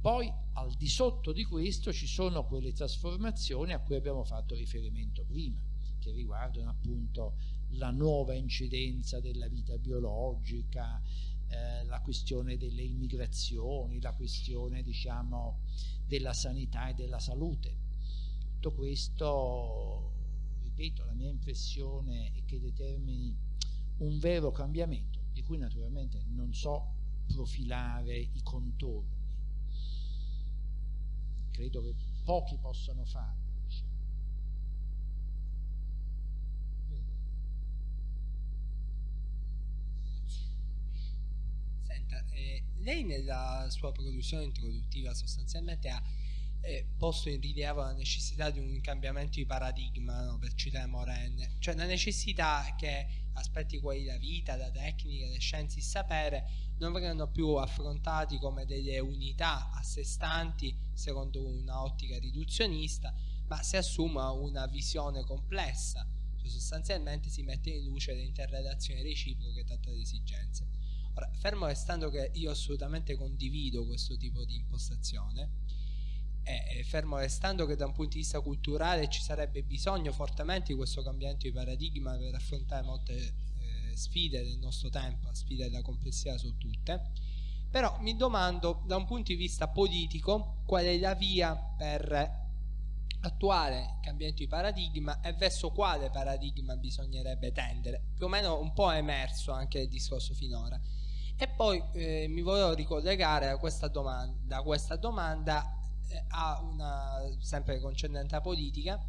Poi al di sotto di questo ci sono quelle trasformazioni a cui abbiamo fatto riferimento prima, che riguardano appunto la nuova incidenza della vita biologica, eh, la questione delle immigrazioni, la questione diciamo della sanità e della salute. Tutto questo ripeto, la mia impressione è che determini un vero cambiamento, di cui naturalmente non so profilare i contorni. Credo che pochi possano farlo. Diciamo. Senta, eh, lei nella sua produzione introduttiva sostanzialmente ha eh, posto in rilievo la necessità di un cambiamento di paradigma, no? per citare Morenne, cioè la necessità che aspetti quali la vita, la tecnica, le scienze, il sapere non vengano più affrontati come delle unità a sé stanti secondo un'ottica riduzionista, ma si assuma una visione complessa, cioè sostanzialmente si mette in luce le interrelazioni reciproche tra le esigenze. Ora, fermo restando che io assolutamente condivido questo tipo di impostazione, eh, fermo restando che da un punto di vista culturale ci sarebbe bisogno fortemente di questo cambiamento di paradigma per affrontare molte eh, sfide del nostro tempo, sfide della complessità su tutte, però mi domando da un punto di vista politico qual è la via per attuare il cambiamento di paradigma e verso quale paradigma bisognerebbe tendere. Più o meno un po' è emerso anche il discorso finora. E poi eh, mi volevo ricollegare a questa domanda, da questa domanda ha una sempre concernente la politica.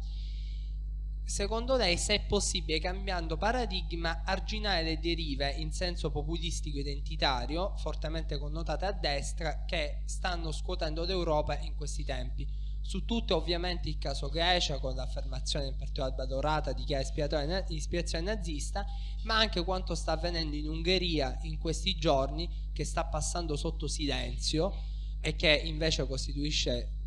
Secondo lei se è possibile cambiando paradigma arginare le derive in senso populistico identitario fortemente connotate a destra che stanno scuotendo l'Europa in questi tempi su tutto ovviamente il caso Grecia con l'affermazione in particolare valorata di chi ha ispirazione nazista ma anche quanto sta avvenendo in Ungheria in questi giorni che sta passando sotto silenzio e che invece costituisce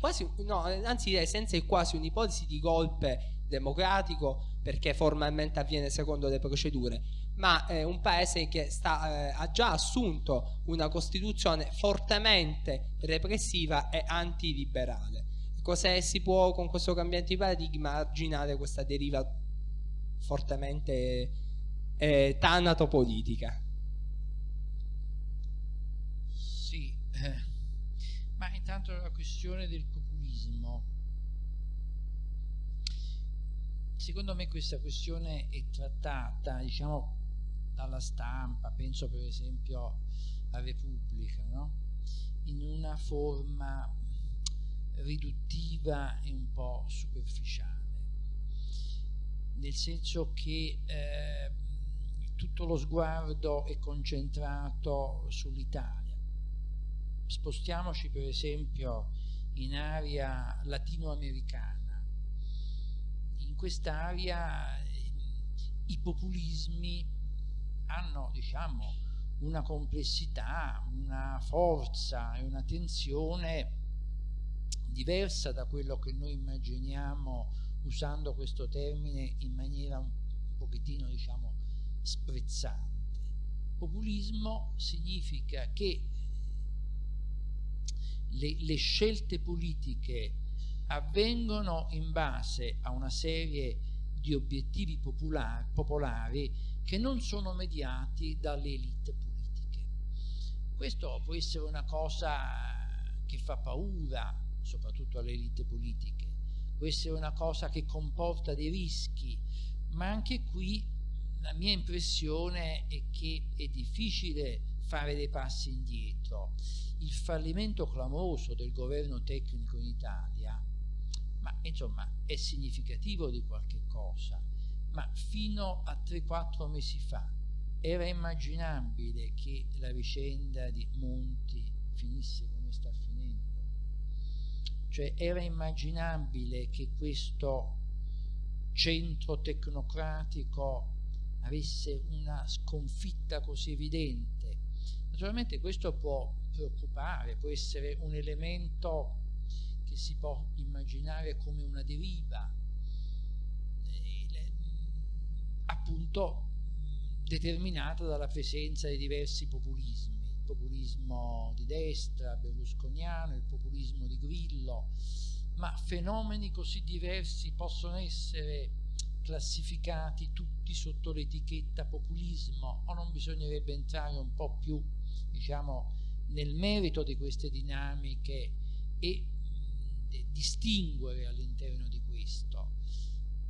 quasi, no, anzi senza il quasi un'ipotesi di golpe democratico perché formalmente avviene secondo le procedure, ma è un paese che sta, eh, ha già assunto una costituzione fortemente repressiva e antiliberale. Cos'è si può con questo cambiamento di paradigma arginare questa deriva fortemente eh, tanatopolitica? Sì, eh ma intanto la questione del populismo. Secondo me questa questione è trattata, diciamo, dalla stampa, penso per esempio a Repubblica, no? in una forma riduttiva e un po' superficiale, nel senso che eh, tutto lo sguardo è concentrato sull'Italia spostiamoci per esempio in area latinoamericana. In quest'area i populismi hanno diciamo, una complessità, una forza e una tensione diversa da quello che noi immaginiamo usando questo termine in maniera un, pochettino diciamo sprezzante. Populismo significa che le, le scelte politiche avvengono in base a una serie di obiettivi popolari, popolari che non sono mediati dalle elite politiche. Questo può essere una cosa che fa paura, soprattutto alle elite politiche, può essere una cosa che comporta dei rischi, ma anche qui la mia impressione è che è difficile fare dei passi indietro il fallimento clamoroso del governo tecnico in Italia, ma insomma è significativo di qualche cosa, ma fino a 3-4 mesi fa era immaginabile che la vicenda di Monti finisse come sta finendo? Cioè era immaginabile che questo centro tecnocratico avesse una sconfitta così evidente? Naturalmente questo può preoccupare, può essere un elemento che si può immaginare come una deriva, eh, appunto determinata dalla presenza di diversi populismi, il populismo di destra, berlusconiano, il populismo di Grillo, ma fenomeni così diversi possono essere classificati tutti sotto l'etichetta populismo o non bisognerebbe entrare un po' più diciamo nel merito di queste dinamiche e distinguere all'interno di questo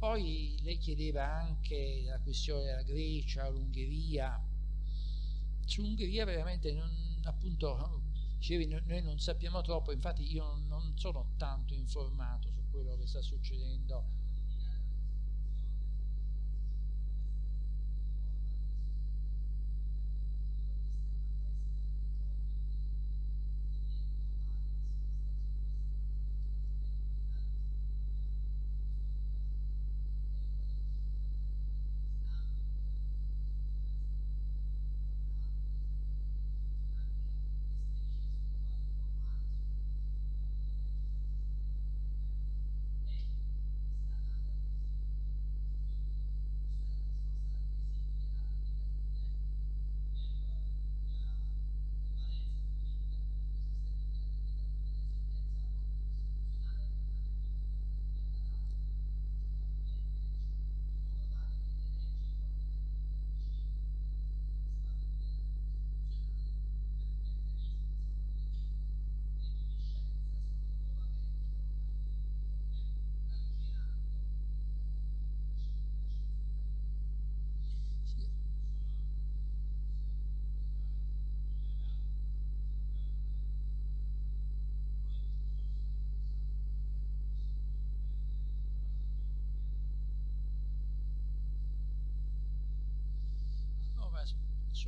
poi lei chiedeva anche la questione della Grecia, l'Ungheria. Sull'Ungheria veramente non, appunto dicevi, noi non sappiamo troppo, infatti io non sono tanto informato su quello che sta succedendo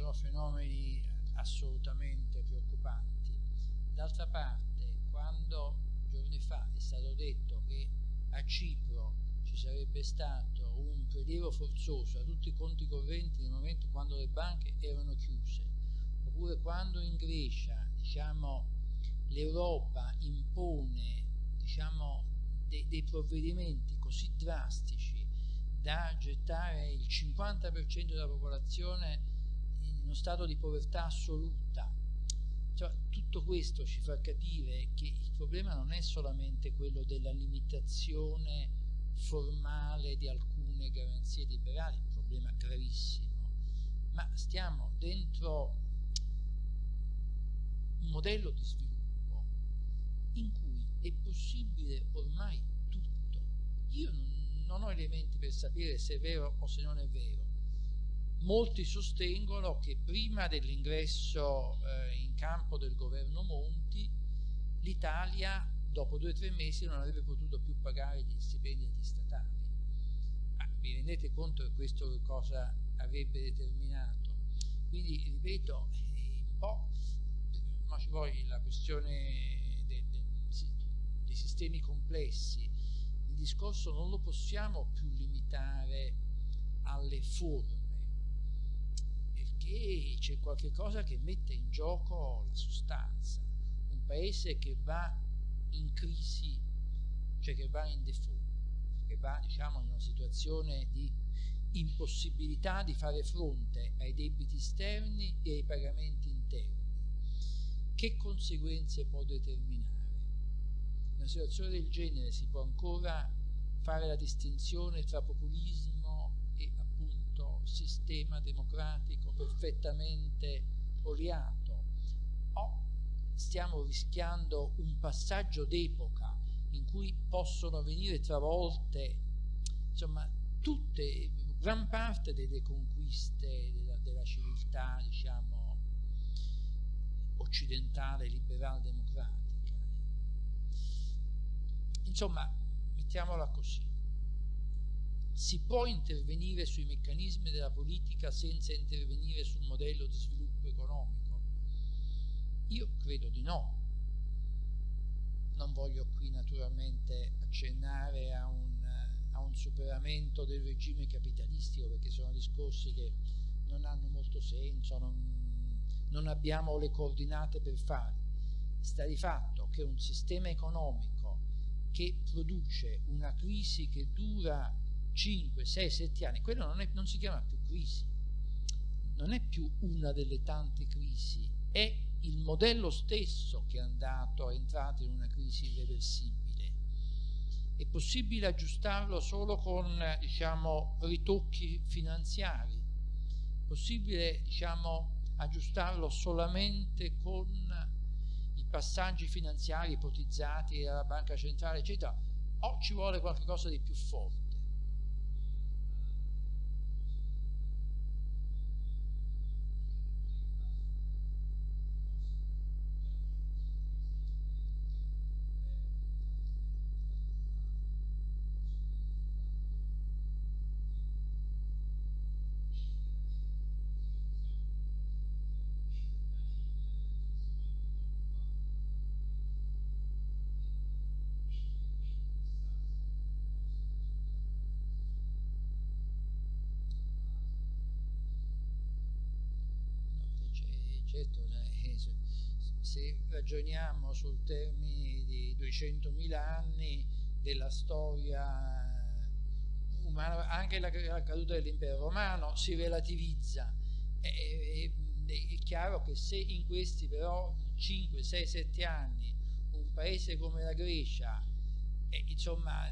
sono fenomeni assolutamente preoccupanti. D'altra parte, quando giorni fa è stato detto che a Cipro ci sarebbe stato un prelievo forzoso a tutti i conti correnti nel momento quando le banche erano chiuse, oppure quando in Grecia diciamo, l'Europa impone diciamo, de dei provvedimenti così drastici da gettare il 50% della popolazione uno stato di povertà assoluta. Cioè, tutto questo ci fa capire che il problema non è solamente quello della limitazione formale di alcune garanzie liberali, un problema gravissimo, ma stiamo dentro un modello di sviluppo in cui è possibile ormai tutto. Io non ho elementi per sapere se è vero o se non è vero, molti sostengono che prima dell'ingresso eh, in campo del governo Monti l'Italia dopo due o tre mesi non avrebbe potuto più pagare gli stipendi agli statali. Ma vi rendete conto che questo cosa avrebbe determinato? Quindi, ripeto, un po' ma ci vuole la questione de, de, dei sistemi complessi. Il discorso non lo possiamo più limitare alle forme perché c'è qualcosa che mette in gioco la sostanza. Un paese che va in crisi, cioè che va in default, che va diciamo, in una situazione di impossibilità di fare fronte ai debiti esterni e ai pagamenti interni. Che conseguenze può determinare? In una situazione del genere si può ancora fare la distinzione tra populismo sistema democratico perfettamente oliato. O stiamo rischiando un passaggio d'epoca in cui possono venire travolte insomma tutte gran parte delle conquiste della, della civiltà diciamo occidentale liberal democratica. Insomma mettiamola così si può intervenire sui meccanismi della politica senza intervenire sul modello di sviluppo economico? Io credo di no. Non voglio qui naturalmente accennare a un, a un superamento del regime capitalistico perché sono discorsi che non hanno molto senso, non, non abbiamo le coordinate per farli. Sta di fatto che un sistema economico che produce una crisi che dura 5, 6, 7 anni, quello non, è, non si chiama più crisi, non è più una delle tante crisi, è il modello stesso che è andato, è entrato in una crisi irreversibile. È possibile aggiustarlo solo con diciamo, ritocchi finanziari, è possibile diciamo, aggiustarlo solamente con i passaggi finanziari ipotizzati dalla banca centrale, eccetera, o ci vuole qualcosa di più forte. Sul termine di 200.000 anni della storia umana, anche la, la caduta dell'impero romano si relativizza. È, è, è, chiaro che se in questi però 5, 6, 7 anni un paese come la Grecia, eh, insomma,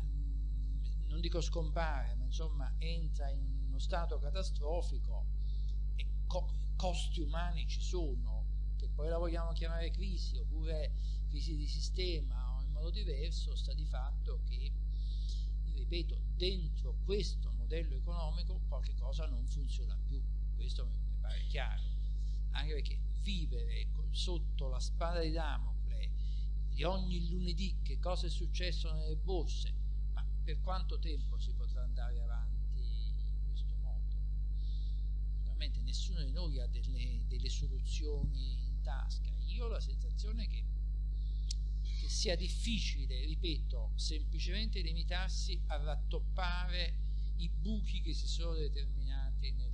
non dico scompare, ma insomma entra in uno stato catastrofico, e co costi umani ci sono, che poi la vogliamo chiamare crisi oppure crisi di sistema o in modo diverso, sta di fatto che, ripeto, dentro questo modello economico qualche cosa non funziona più, questo mi, pare chiaro, anche perché vivere sotto la spada di Damocle di ogni lunedì che cosa è successo nelle borse, ma per quanto tempo si potrà andare avanti? naturalmente nessuno di noi ha delle, delle soluzioni tasca. Io ho la sensazione che, che sia difficile, ripeto, semplicemente limitarsi a rattoppare i buchi che si sono determinati nel,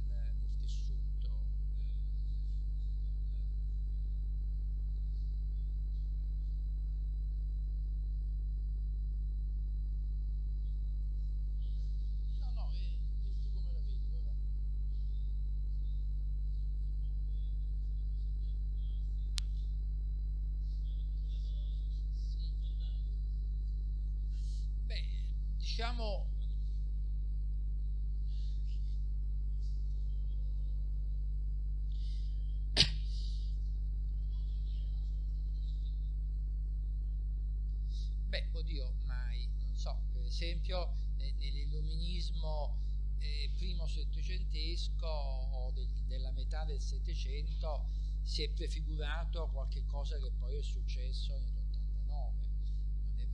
diciamo beh oddio mai non so per esempio nell'illuminismo eh, primo settecentesco o del, della metà del settecento si è prefigurato qualche cosa che poi è successo nell'89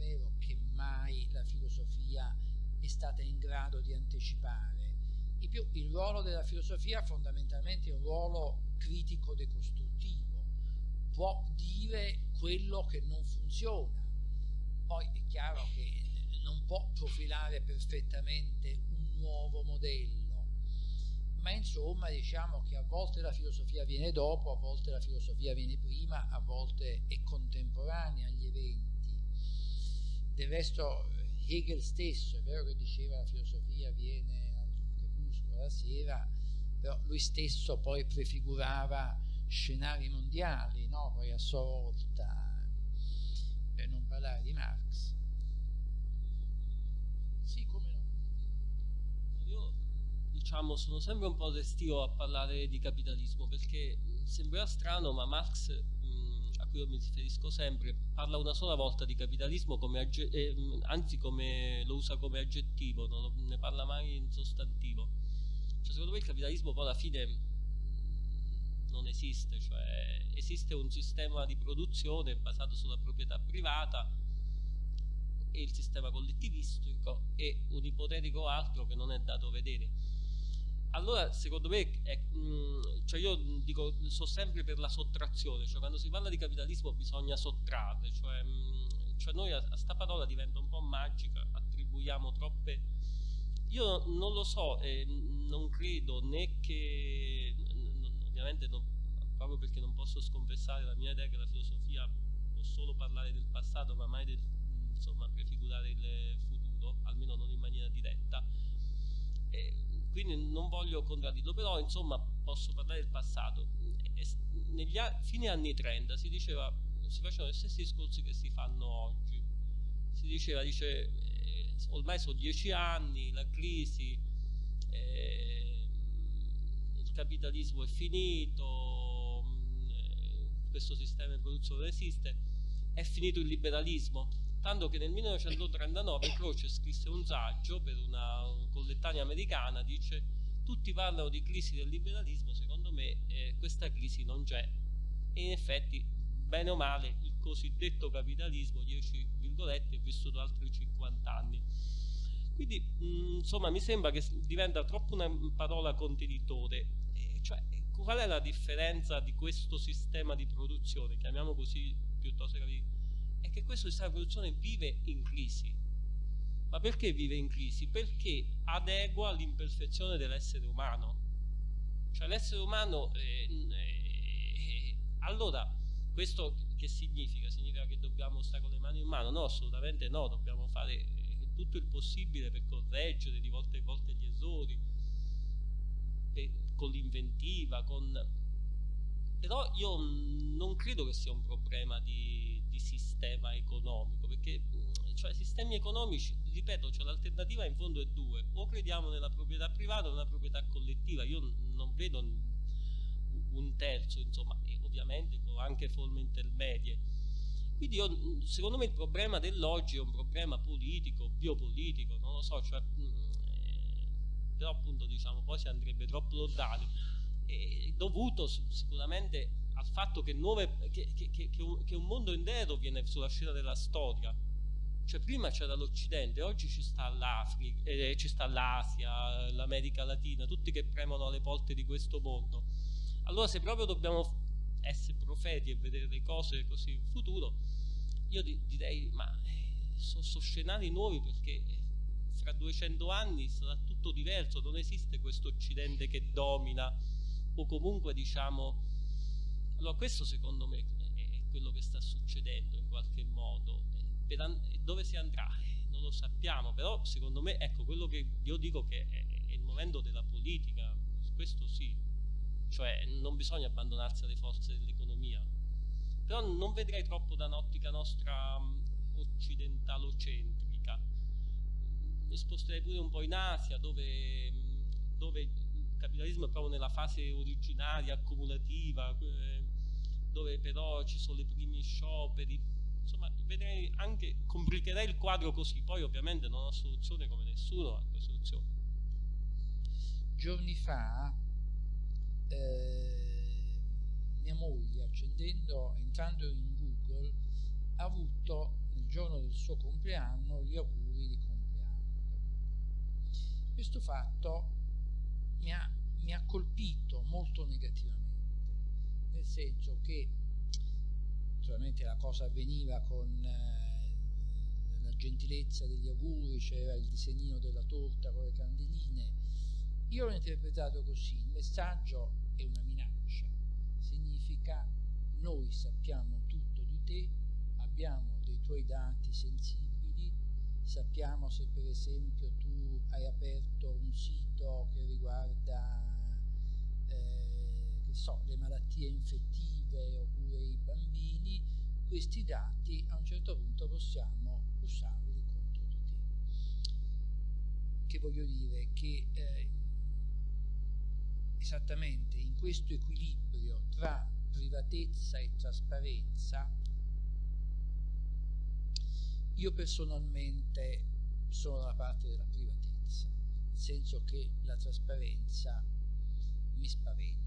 non è vero che mai la filosofia è stata in grado di anticipare. In più, il ruolo della filosofia fondamentalmente è un ruolo critico decostruttivo, può dire quello che non funziona, poi è chiaro che non può profilare perfettamente un nuovo modello, ma insomma diciamo che a volte la filosofia viene dopo, a volte la filosofia viene prima, a volte è contemporanea agli eventi del resto Hegel stesso, è vero che diceva la filosofia viene al crepuscolo la sera, però lui stesso poi prefigurava scenari mondiali, no? poi a sua volta, per non parlare di Marx. Sì, come no? Io diciamo sono sempre un po' restio a parlare di capitalismo perché sembra strano ma Marx cui io mi riferisco sempre, parla una sola volta di capitalismo come eh, anzi come, lo usa come aggettivo, non ne parla mai in sostantivo. Cioè, secondo me il capitalismo poi alla fine non esiste, cioè esiste un sistema di produzione basato sulla proprietà privata, e il sistema collettivistico e un ipotetico altro che non è dato vedere. Allora, secondo me, è, mh, mm, cioè io dico, sono sempre per la sottrazione, cioè quando si parla di capitalismo bisogna sottrarre, cioè, mh, mm, cioè noi a, a sta parola diventa un po' magica, attribuiamo troppe... Io non lo so, eh, non credo né che, ovviamente non, proprio perché non posso sconfessare la mia idea che la filosofia può solo parlare del passato ma mai del, insomma, prefigurare il futuro, almeno non in maniera diretta, quindi non voglio contraddirlo, però insomma posso parlare del passato. Negli a, fine anni 30 si diceva, si facevano gli stessi discorsi che si fanno oggi. Si diceva, dice, eh, ormai sono dieci anni, la crisi, eh, il capitalismo è finito, eh, questo sistema di produzione esiste, è finito il liberalismo tanto che nel 1939 Croce scrisse un saggio per una collettanea americana, dice tutti parlano di crisi del liberalismo, secondo me eh, questa crisi non c'è e in effetti bene o male il cosiddetto capitalismo, 10 virgolette, è vissuto altri 50 anni. Quindi mh, mm, insomma mi sembra che diventa troppo una parola contenitore, eh, cioè qual è la differenza di questo sistema di produzione, chiamiamo così piuttosto che è che questo sistema di produzione vive in crisi. Ma perché vive in crisi? Perché adegua all'imperfezione dell'essere umano. Cioè l'essere umano... Eh, eh, allora, questo che significa? Significa che dobbiamo stare con le mani in mano? No, assolutamente no, dobbiamo fare eh, tutto il possibile per correggere di volta in volta gli errori, per, con l'inventiva, con... Però io non credo che sia un problema di di sistema economico, perché cioè, sistemi economici, ripeto, cioè, l'alternativa in fondo è due, o crediamo nella proprietà privata o nella proprietà collettiva, io non vedo un terzo, insomma, e ovviamente con anche forme intermedie. Quindi io, secondo me il problema dell'oggi è un problema politico, biopolitico, non lo so, cioè, eh, però appunto diciamo poi si andrebbe troppo lontano, eh, dovuto sicuramente al fatto che, nuove, che, che, che, un mondo intero viene sulla scena della storia. Cioè prima c'era l'Occidente, oggi ci sta l'Africa, eh, ci sta l'Asia, l'America Latina, tutti che premono alle porte di questo mondo. Allora se proprio dobbiamo essere profeti e vedere le cose così in futuro, io direi ma eh, sono, sono scenari nuovi perché fra 200 anni sarà tutto diverso, non esiste questo Occidente che domina o comunque diciamo allora questo secondo me è quello che sta succedendo in qualche modo. dove si andrà? Eh, non lo sappiamo, però secondo me, ecco, quello che io dico che è, il momento della politica, questo sì, cioè non bisogna abbandonarsi alle forze dell'economia, però non vedrei troppo da un'ottica nostra occidentalocentrica. Mi sposterei pure un po' in Asia, dove, dove il capitalismo è proprio nella fase originaria, accumulativa, eh, dove però ci sono i primi scioperi, insomma vedrei anche, complicherei il quadro così, poi ovviamente non ho soluzione come nessuno ha soluzione. Giorni fa eh, mia moglie accendendo, entrando in Google, ha avuto nel giorno del suo compleanno gli auguri di compleanno. Questo fatto mi ha, mi ha colpito molto negativamente nel senso che naturalmente la cosa avveniva con eh, la gentilezza degli auguri, c'era il disegnino della torta con le candeline. Io l'ho interpretato così, il messaggio è una minaccia, significa noi sappiamo tutto di te, abbiamo dei tuoi dati sensibili, sappiamo se per esempio tu hai aperto un sito che riguarda che so, le malattie infettive oppure i bambini, questi dati a un certo punto possiamo usarli contro di te. Che voglio dire? Che eh, esattamente in questo equilibrio tra privatezza e trasparenza io personalmente sono dalla parte della privatezza, nel senso che la trasparenza mi spaventa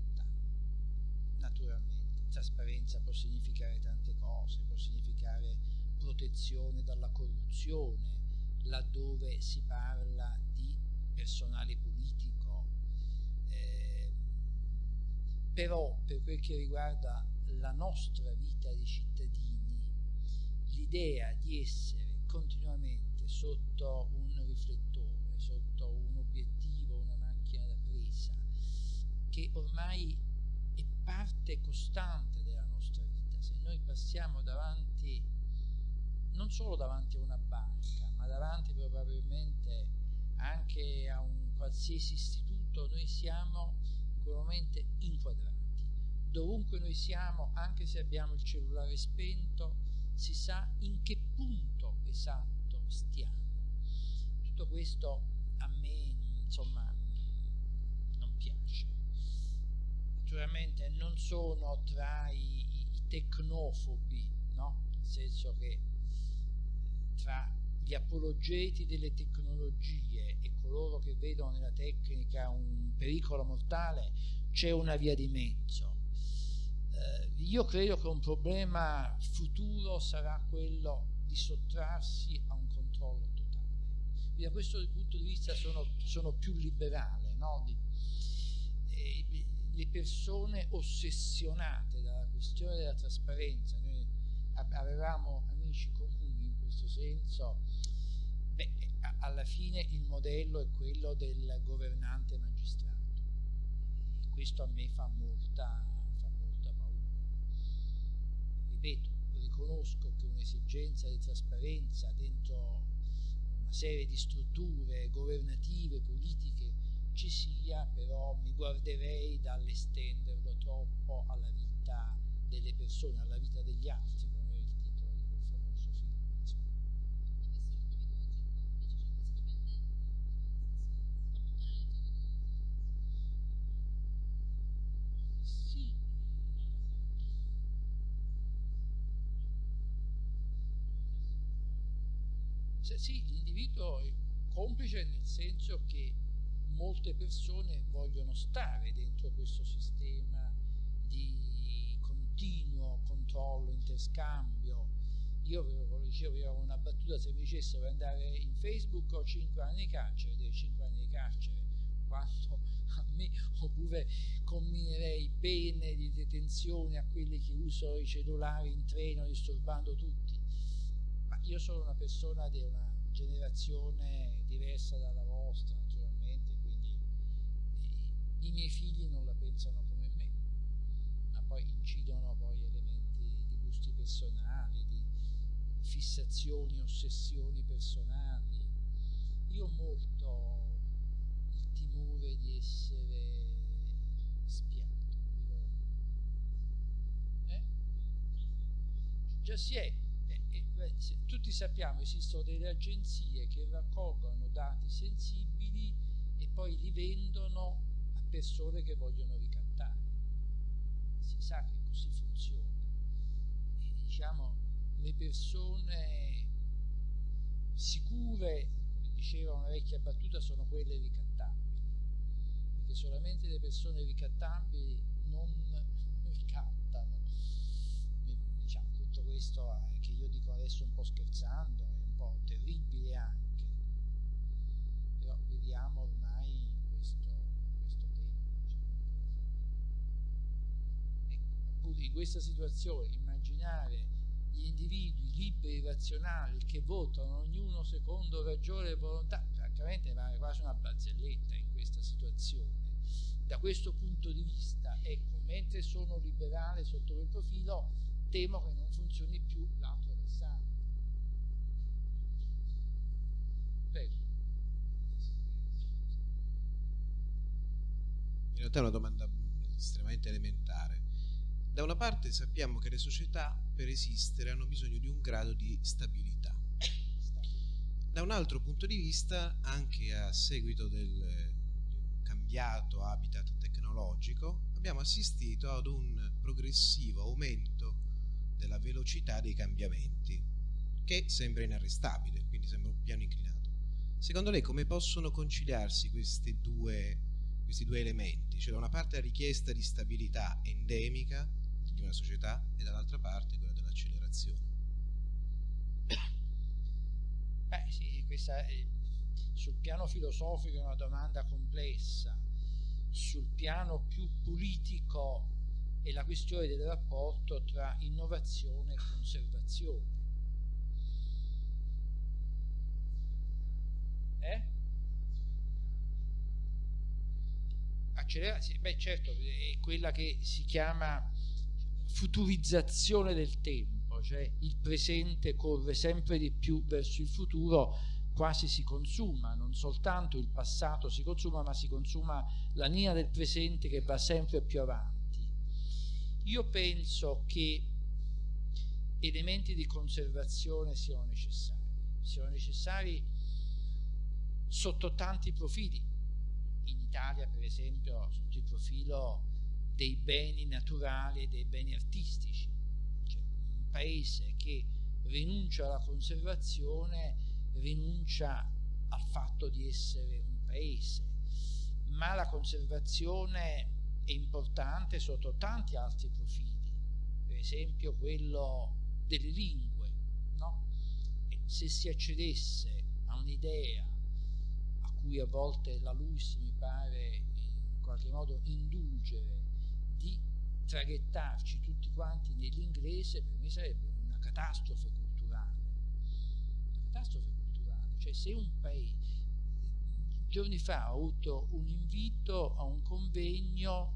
naturalmente. Trasparenza può significare tante cose, può significare protezione dalla corruzione, laddove si parla di personale politico. Eh, però per quel che riguarda la nostra vita di cittadini, l'idea di essere continuamente sotto un riflettore, sotto un obiettivo, una macchina da presa, che ormai parte costante della nostra vita. Se noi passiamo davanti, non solo davanti a una banca, ma davanti probabilmente anche a un qualsiasi istituto, noi siamo momento inquadrati. Dovunque noi siamo, anche se abbiamo il cellulare spento, si sa in che punto esatto stiamo. Tutto questo a me, insomma, non piace. Naturalmente non sono tra i, i tecnofobi, no? Nel senso che tra gli apologeti delle tecnologie e coloro che vedono nella tecnica un pericolo mortale c'è una via di mezzo. Eh, io credo che un problema futuro sarà quello di sottrarsi a un controllo totale. Quindi da questo punto di vista sono, sono più liberale. No? Di, eh, le persone ossessionate dalla questione della trasparenza, noi avevamo amici comuni in questo senso, beh, alla fine il modello è quello del governante magistrato. Questo a me fa molta, fa molta paura. Ripeto, riconosco che un'esigenza di trasparenza dentro una serie di strutture governative, politiche, ci sia, però mi guarderei dall'estenderlo troppo alla vita delle persone, alla vita degli altri, come è il titolo di quel famoso film. Insomma. Sì. Sì, l'individuo è complice nel senso che molte persone vogliono stare dentro questo sistema di continuo interscambio. Io ve dicevo, avevo una battuta, se mi dicessero di andare in Facebook ho 5 anni di carcere, dei 5 anni di carcere, quanto a me, oppure combinerei pene di detenzione a quelli che usano i cellulari in treno disturbando tutti. Ma io sono una persona di una generazione diversa dalla vostra, i miei figli non la pensano come me, ma poi incidono poi personali, di fissazioni, ossessioni personali. Io ho molto il timore di essere spiato. Dico, eh? Già si è. Eh, eh, tutti sappiamo esistono delle agenzie che raccolgono dati sensibili e poi li vendono persone che vogliono ricattare. Si sa che così funziona. Diciamo, le persone sicure, come diceva una vecchia battuta, sono quelle ricattabili, perché solamente le persone ricattabili non ricattano. Diciamo, tutto questo che io dico adesso un po' scherzando è un po' terribile anche, però viviamo ormai in questa situazione immaginare gli individui liberi, razionali, che votano ognuno secondo ragione e volontà, francamente pare quasi una barzelletta in questa situazione. Da questo punto di vista, ecco, mentre sono liberale sotto quel profilo, temo che non funzioni più l'altro versante. In realtà è una domanda estremamente elementare da una parte sappiamo che le società per esistere hanno bisogno di un grado di stabilità. Da un altro punto di vista, anche a seguito del cambiato habitat tecnologico, abbiamo assistito ad un progressivo aumento della velocità dei cambiamenti, che sembra inarrestabile, quindi sembra un piano inclinato. Secondo lei come possono conciliarsi due, questi due elementi? Cioè da una parte la richiesta di stabilità endemica di una società e dall'altra parte quella dell'accelerazione. Beh, sì, questa è, sul piano filosofico è una domanda complessa, sul piano più politico è la questione del rapporto tra innovazione e conservazione. Eh? Accelera, sì, beh certo, è quella che si chiama futurizzazione del tempo, cioè il presente corre sempre di più verso il futuro, quasi si consuma, non soltanto il passato si consuma, ma si consuma la linea del presente che va sempre più avanti. Io penso che elementi di conservazione siano necessari, siano necessari sotto tanti profili. In Italia, per esempio, sotto il profilo dei beni naturali e dei beni artistici. Cioè, un paese che rinuncia alla conservazione rinuncia al fatto di essere un paese, ma la conservazione è importante sotto tanti altri profili, per esempio quello delle lingue. No? se si accedesse a un'idea a cui a volte la LUIS mi pare in qualche modo indulgere di traghettarci tutti quanti nell'inglese per me sarebbe una catastrofe culturale. Una catastrofe culturale, cioè se un paese giorni fa ho avuto un invito a un convegno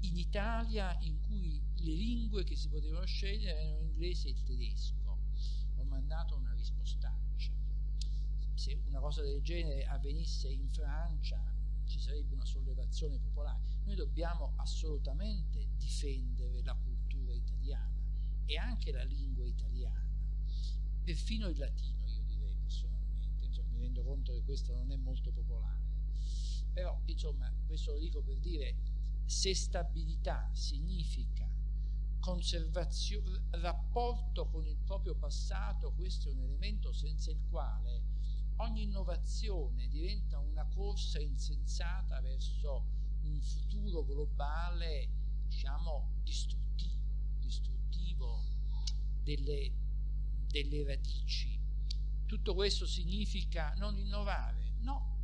in Italia in cui le lingue che si potevano scegliere erano l'inglese e il tedesco. Ho mandato una rispostaccia. Se una cosa del genere avvenisse in Francia ci sarebbe una sollevazione popolare. Noi dobbiamo assolutamente difendere la cultura italiana e anche la lingua italiana, perfino il latino io direi personalmente, insomma, mi rendo conto che questo non è molto popolare, però insomma questo lo dico per dire se stabilità significa conservazione, rapporto con il proprio passato, questo è un elemento senza il quale ogni innovazione diventa una corsa insensata verso un futuro globale, diciamo, distruttivo, distruttivo delle, delle radici. Tutto questo significa non innovare? No.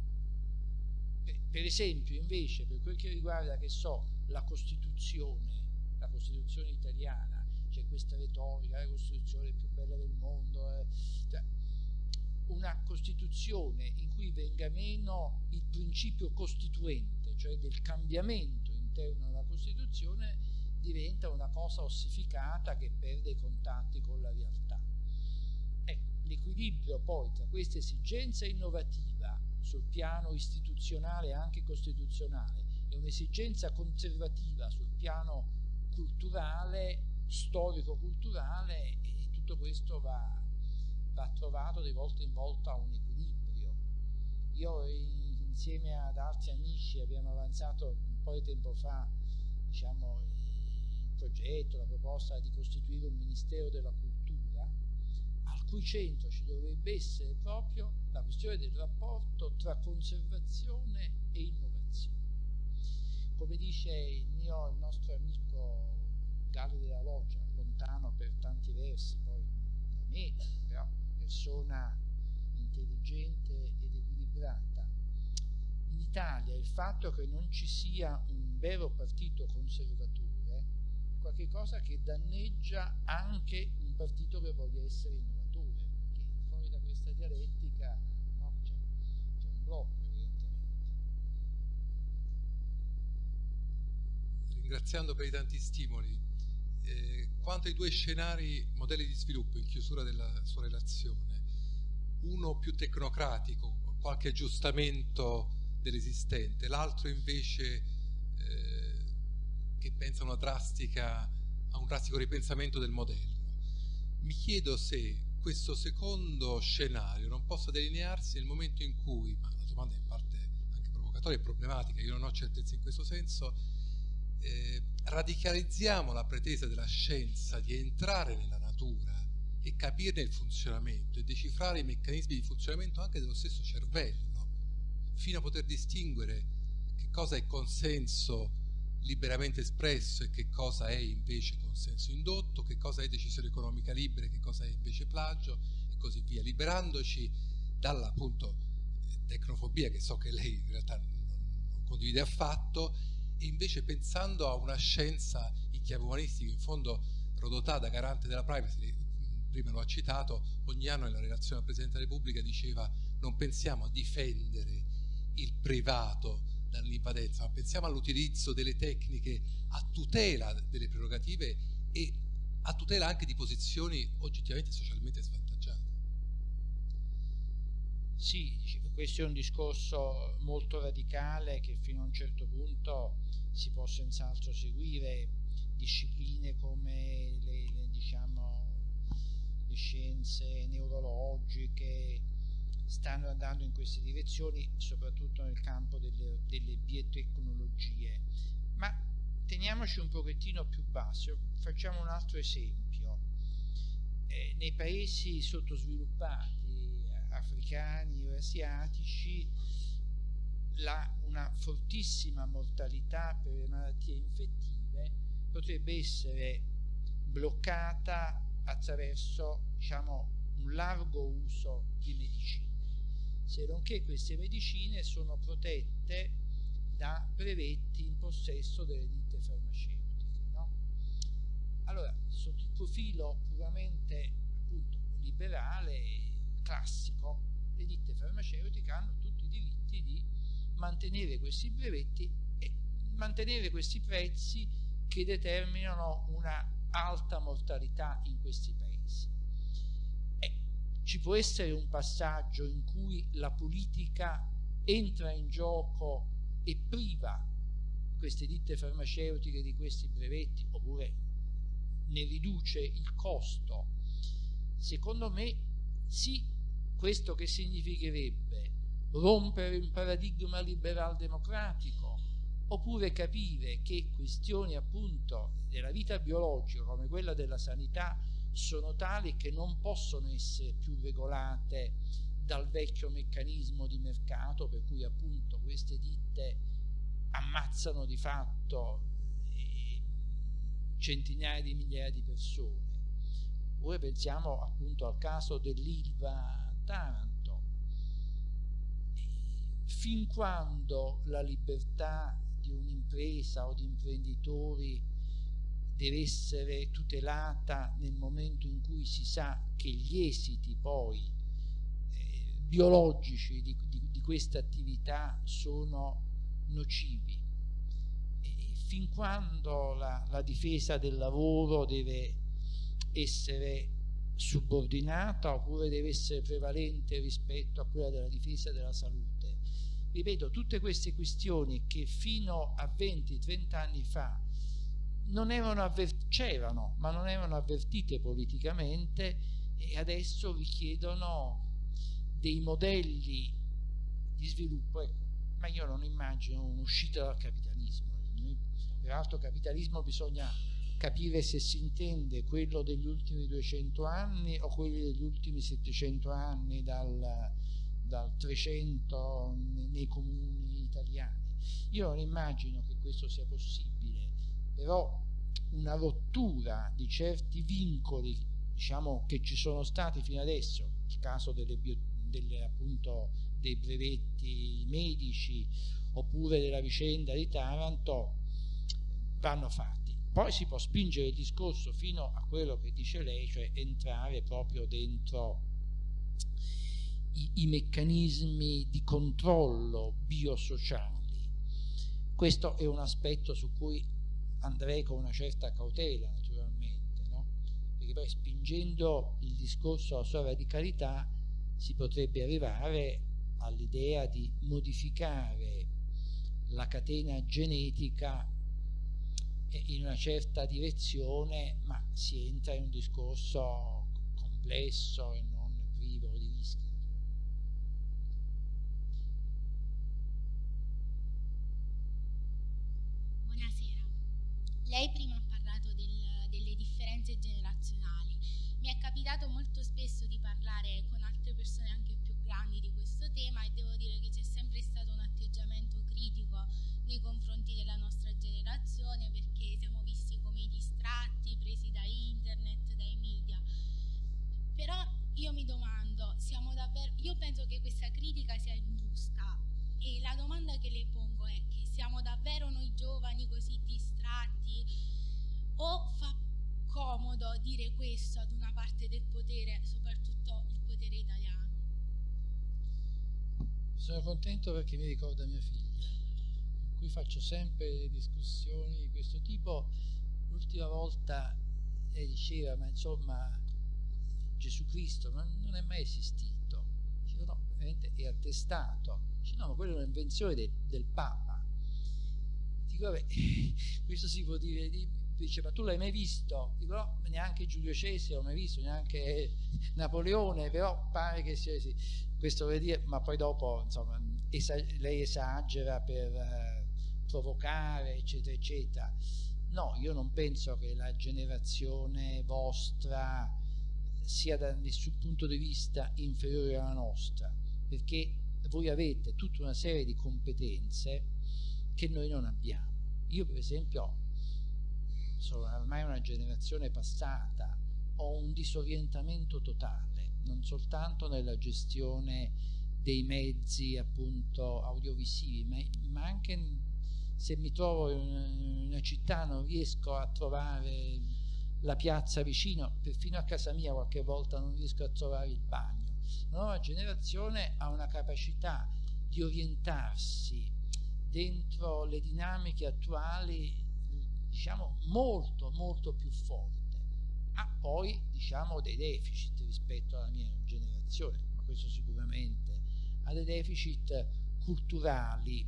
Per, esempio, invece, per quel che riguarda, che so, la Costituzione, la Costituzione italiana, c'è questa retorica, la Costituzione più bella del mondo, eh, cioè, una Costituzione in cui venga meno il principio costituente, cioè del cambiamento interno alla Costituzione, diventa una cosa ossificata che perde i contatti con la realtà. Ecco, l'equilibrio poi tra questa esigenza innovativa sul piano istituzionale e anche costituzionale e un'esigenza conservativa sul piano culturale, storico-culturale, e tutto questo va va trovato di volta in volta un equilibrio. Io insieme ad altri amici abbiamo avanzato un po' di tempo fa diciamo, il progetto, la proposta di costituire un Ministero della Cultura, al cui centro ci dovrebbe essere proprio la questione del rapporto tra conservazione e innovazione. Come dice il, mio, il nostro amico Gallo della Loggia, lontano per tanti versi poi da me, però persona intelligente ed equilibrata. In Italia il fatto che non ci sia un vero partito conservatore è qualcosa che danneggia anche un partito che voglia essere innovatore, perché fuori da questa dialettica no, c'è, un blocco evidentemente. Ringraziando per i tanti stimoli, eh, quanto ai due scenari, modelli di sviluppo in chiusura della sua relazione, uno più tecnocratico, qualche aggiustamento dell'esistente, l'altro invece eh, che pensa drastica, a un drastico ripensamento del modello. Mi chiedo se questo secondo scenario non possa delinearsi nel momento in cui, ma la domanda è in parte anche provocatoria e problematica, io non ho certezza in questo senso, eh, radicalizziamo la pretesa della scienza di entrare nella natura e capirne il funzionamento e decifrare i meccanismi di funzionamento anche dello stesso cervello, fino a poter distinguere che cosa è consenso liberamente espresso e che cosa è invece consenso indotto, che cosa è decisione economica libera e che cosa è invece plagio, e così via, liberandoci dalla appunto tecnofobia che so che lei in realtà non, non condivide affatto invece pensando a una scienza in chiave umanistica, in fondo Rodotà da garante della privacy, prima lo ha citato, ogni anno nella relazione al Presidente della Repubblica diceva non pensiamo a difendere il privato dall'invadenza, ma pensiamo all'utilizzo delle tecniche a tutela delle prerogative e a tutela anche di posizioni oggettivamente socialmente svantaggiate. Sì, questo è un discorso molto radicale che fino a un certo punto si può senz'altro seguire discipline come le, le, diciamo, le scienze neurologiche stanno andando in queste direzioni soprattutto nel campo delle, delle biotecnologie. Ma teniamoci un pochettino più basso facciamo un altro esempio. Eh, nei paesi sottosviluppati africani o asiatici la, una fortissima mortalità per le malattie infettive potrebbe essere bloccata attraverso diciamo, un largo uso di medicine, se non che queste medicine sono protette da brevetti in possesso delle ditte farmaceutiche. No? Allora, sotto il profilo puramente appunto, liberale, classico, le ditte farmaceutiche hanno tutti i diritti di mantenere questi brevetti e mantenere questi prezzi che determinano una alta mortalità in questi paesi. E ci può essere un passaggio in cui la politica entra in gioco e priva queste ditte farmaceutiche di questi brevetti oppure ne riduce il costo. Secondo me sì, questo che significherebbe? Rompere un paradigma liberal democratico oppure capire che questioni appunto della vita biologica come quella della sanità sono tali che non possono essere più regolate dal vecchio meccanismo di mercato per cui appunto queste ditte ammazzano di fatto eh, centinaia di migliaia di persone. Oppure pensiamo appunto al caso dell'Ilva Taranto. Fin quando la libertà di un'impresa o di imprenditori deve essere tutelata nel momento in cui si sa che gli esiti poi eh, biologici di, di, di questa attività sono nocivi. E fin quando la, la difesa del lavoro deve essere subordinata oppure deve essere prevalente rispetto a quella della difesa della salute. Ripeto, tutte queste questioni che fino a 20-30 anni fa c'erano, ma non erano avvertite politicamente e adesso richiedono dei modelli di sviluppo. Ecco, ma io non immagino un'uscita dal capitalismo. Peraltro capitalismo bisogna capire se si intende quello degli ultimi 200 anni o quelli degli ultimi 700 anni dal, dal 300 nei, comuni italiani. Io non immagino che questo sia possibile, però una rottura di certi vincoli diciamo, che ci sono stati fino adesso, il caso delle, delle, appunto, dei brevetti medici oppure della vicenda di Taranto, vanno fatti. Poi si può spingere il discorso fino a quello che dice lei, cioè entrare proprio dentro i, i meccanismi di controllo biosociali. Questo è un aspetto su cui andrei con una certa cautela naturalmente, no? perché poi spingendo il discorso alla sua radicalità si potrebbe arrivare all'idea di modificare la catena genetica in una certa direzione, ma si entra in un discorso complesso e non privo di rischi. Buonasera. Lei prima ha parlato del, delle differenze generazionali. Mi è capitato molto spesso di parlare con altre persone anche più grandi di questo tema e devo dire che c'è sempre stato un atteggiamento critico nei confronti della nostra generazione perché siamo visti come distratti, presi da internet, dai media. Però io mi domando domanda che le pongo è che siamo davvero noi giovani così distratti o fa comodo dire questo ad una parte del potere, soprattutto il potere italiano? Sono contento perché mi ricorda mia figlia, con cui faccio sempre discussioni di questo tipo. L'ultima volta lei diceva, ma insomma, Gesù Cristo non è mai esistito. Dicevo, no, veramente è attestato. Dice, no, ma quella è un'invenzione de, del Papa. Dico, vabbè, questo si può dire, dice, ma tu l'hai mai visto? Dico, no, neanche Giulio Cesare l'ho mai visto, neanche Napoleone, però pare che sia sì questo vuol dire, ma poi dopo insomma, lei esagera per eh, provocare, eccetera, eccetera. No, io non penso che la generazione vostra sia da nessun punto di vista inferiore alla nostra, perché voi avete tutta una serie di competenze che noi non abbiamo. Io per esempio sono ormai una generazione passata, ho un disorientamento totale non soltanto nella gestione dei mezzi appunto audiovisivi, ma, ma anche se mi trovo in una città non riesco a trovare la piazza vicino, perfino a casa mia qualche volta non riesco a trovare il bagno. La nuova generazione ha una capacità di orientarsi dentro le dinamiche attuali diciamo molto molto più forte ha poi diciamo dei deficit rispetto alla mia generazione, ma questo sicuramente ha dei deficit culturali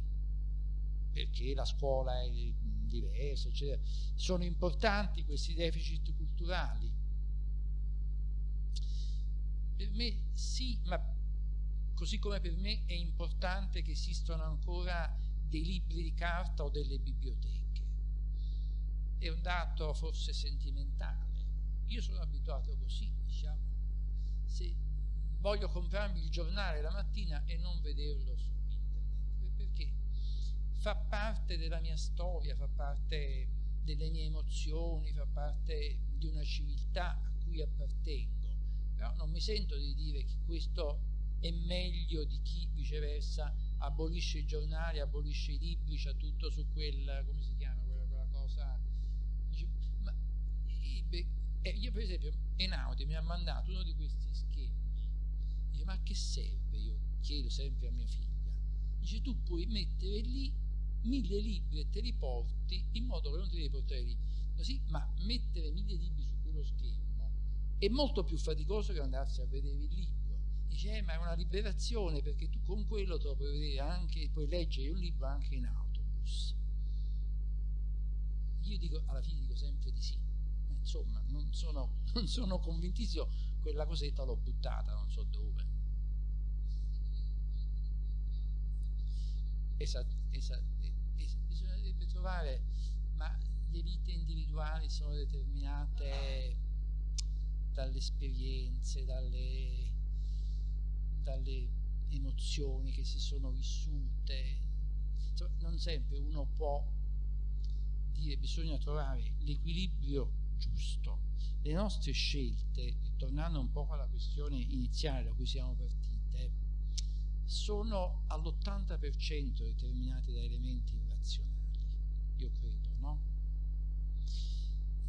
perché la scuola è diversa, eccetera. Sono importanti questi deficit culturali? Per me sì, ma così come per me è importante che esistano ancora dei libri di carta o delle biblioteche. È un dato forse sentimentale io sono abituato così, diciamo, se voglio comprarmi il giornale la mattina e non vederlo su fa parte della mia storia, fa parte delle mie emozioni, fa parte di una civiltà a cui appartengo, però non mi sento di dire che questo è meglio di chi viceversa abolisce i giornali, abolisce i libri, c'ha tutto su quel, come si chiama quella, quella cosa, ma e io per esempio Einaudi mi ha mandato uno di questi schemi. Dice, ma a che serve? Io chiedo sempre a mia figlia. Dice, tu puoi mettere lì mille libri e te li porti in modo che non ti devi portare lì. Così, ma mettere mille libri su quello schermo è molto più faticoso che andarsi a vedere il libro. Dice, eh, ma è una liberazione perché tu con quello te lo puoi vedere anche, puoi leggere un libro anche in autobus. Io dico, alla fine dico sempre di sì insomma non sono, non sono convintissimo quella cosetta l'ho buttata non so dove esatto, esatto, trovare ma le vite individuali sono determinate dalle esperienze dalle, dalle emozioni che si sono vissute insomma, non sempre uno può dire bisogna trovare l'equilibrio giusto. Le nostre scelte, tornando un po' alla questione iniziale da cui siamo partite, sono all'80% determinate da elementi irrazionali, io credo, no?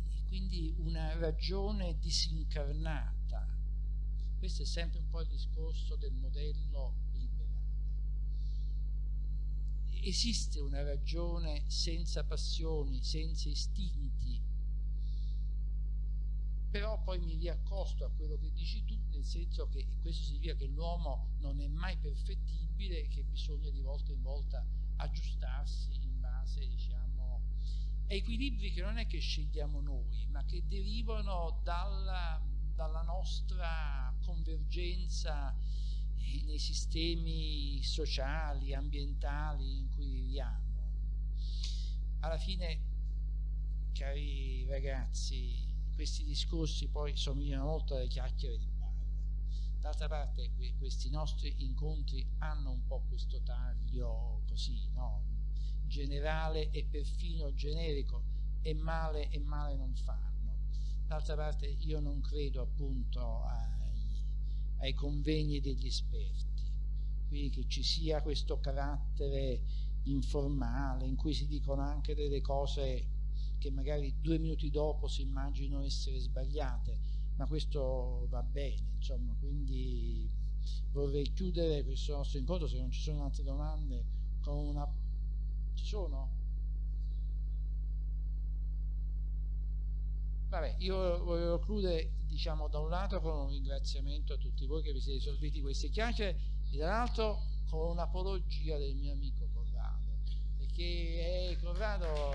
E quindi una ragione disincarnata, questo è sempre un po' il discorso del modello liberale. Esiste una ragione senza passioni, senza istinti, però poi mi riaccosto a quello che dici tu, nel senso che questo significa che l'uomo non è mai perfettibile e che bisogna di volta in volta aggiustarsi in base, diciamo, equilibri che non è che scegliamo noi, ma che derivano dalla, dalla nostra convergenza nei sistemi sociali, ambientali in cui viviamo. Alla fine, cari ragazzi, questi discorsi poi somigliano molto alle chiacchiere di bar. D'altra parte questi nostri incontri hanno un po' questo taglio così, no? Generale e perfino generico, e male e male non fanno. D'altra parte io non credo appunto ai, ai convegni degli esperti, quindi che ci sia questo carattere informale, in cui si dicono anche delle cose che magari due minuti dopo si immaginano essere sbagliate, ma questo va bene, insomma, quindi vorrei chiudere questo nostro incontro, se non ci sono altre domande, con una... Ci sono? Vabbè, io volevo chiudere, diciamo, da un lato con un ringraziamento a tutti voi che vi siete sorbiti queste chiacchiere e dall'altro con un'apologia del mio amico Corrado, perché eh, Corrado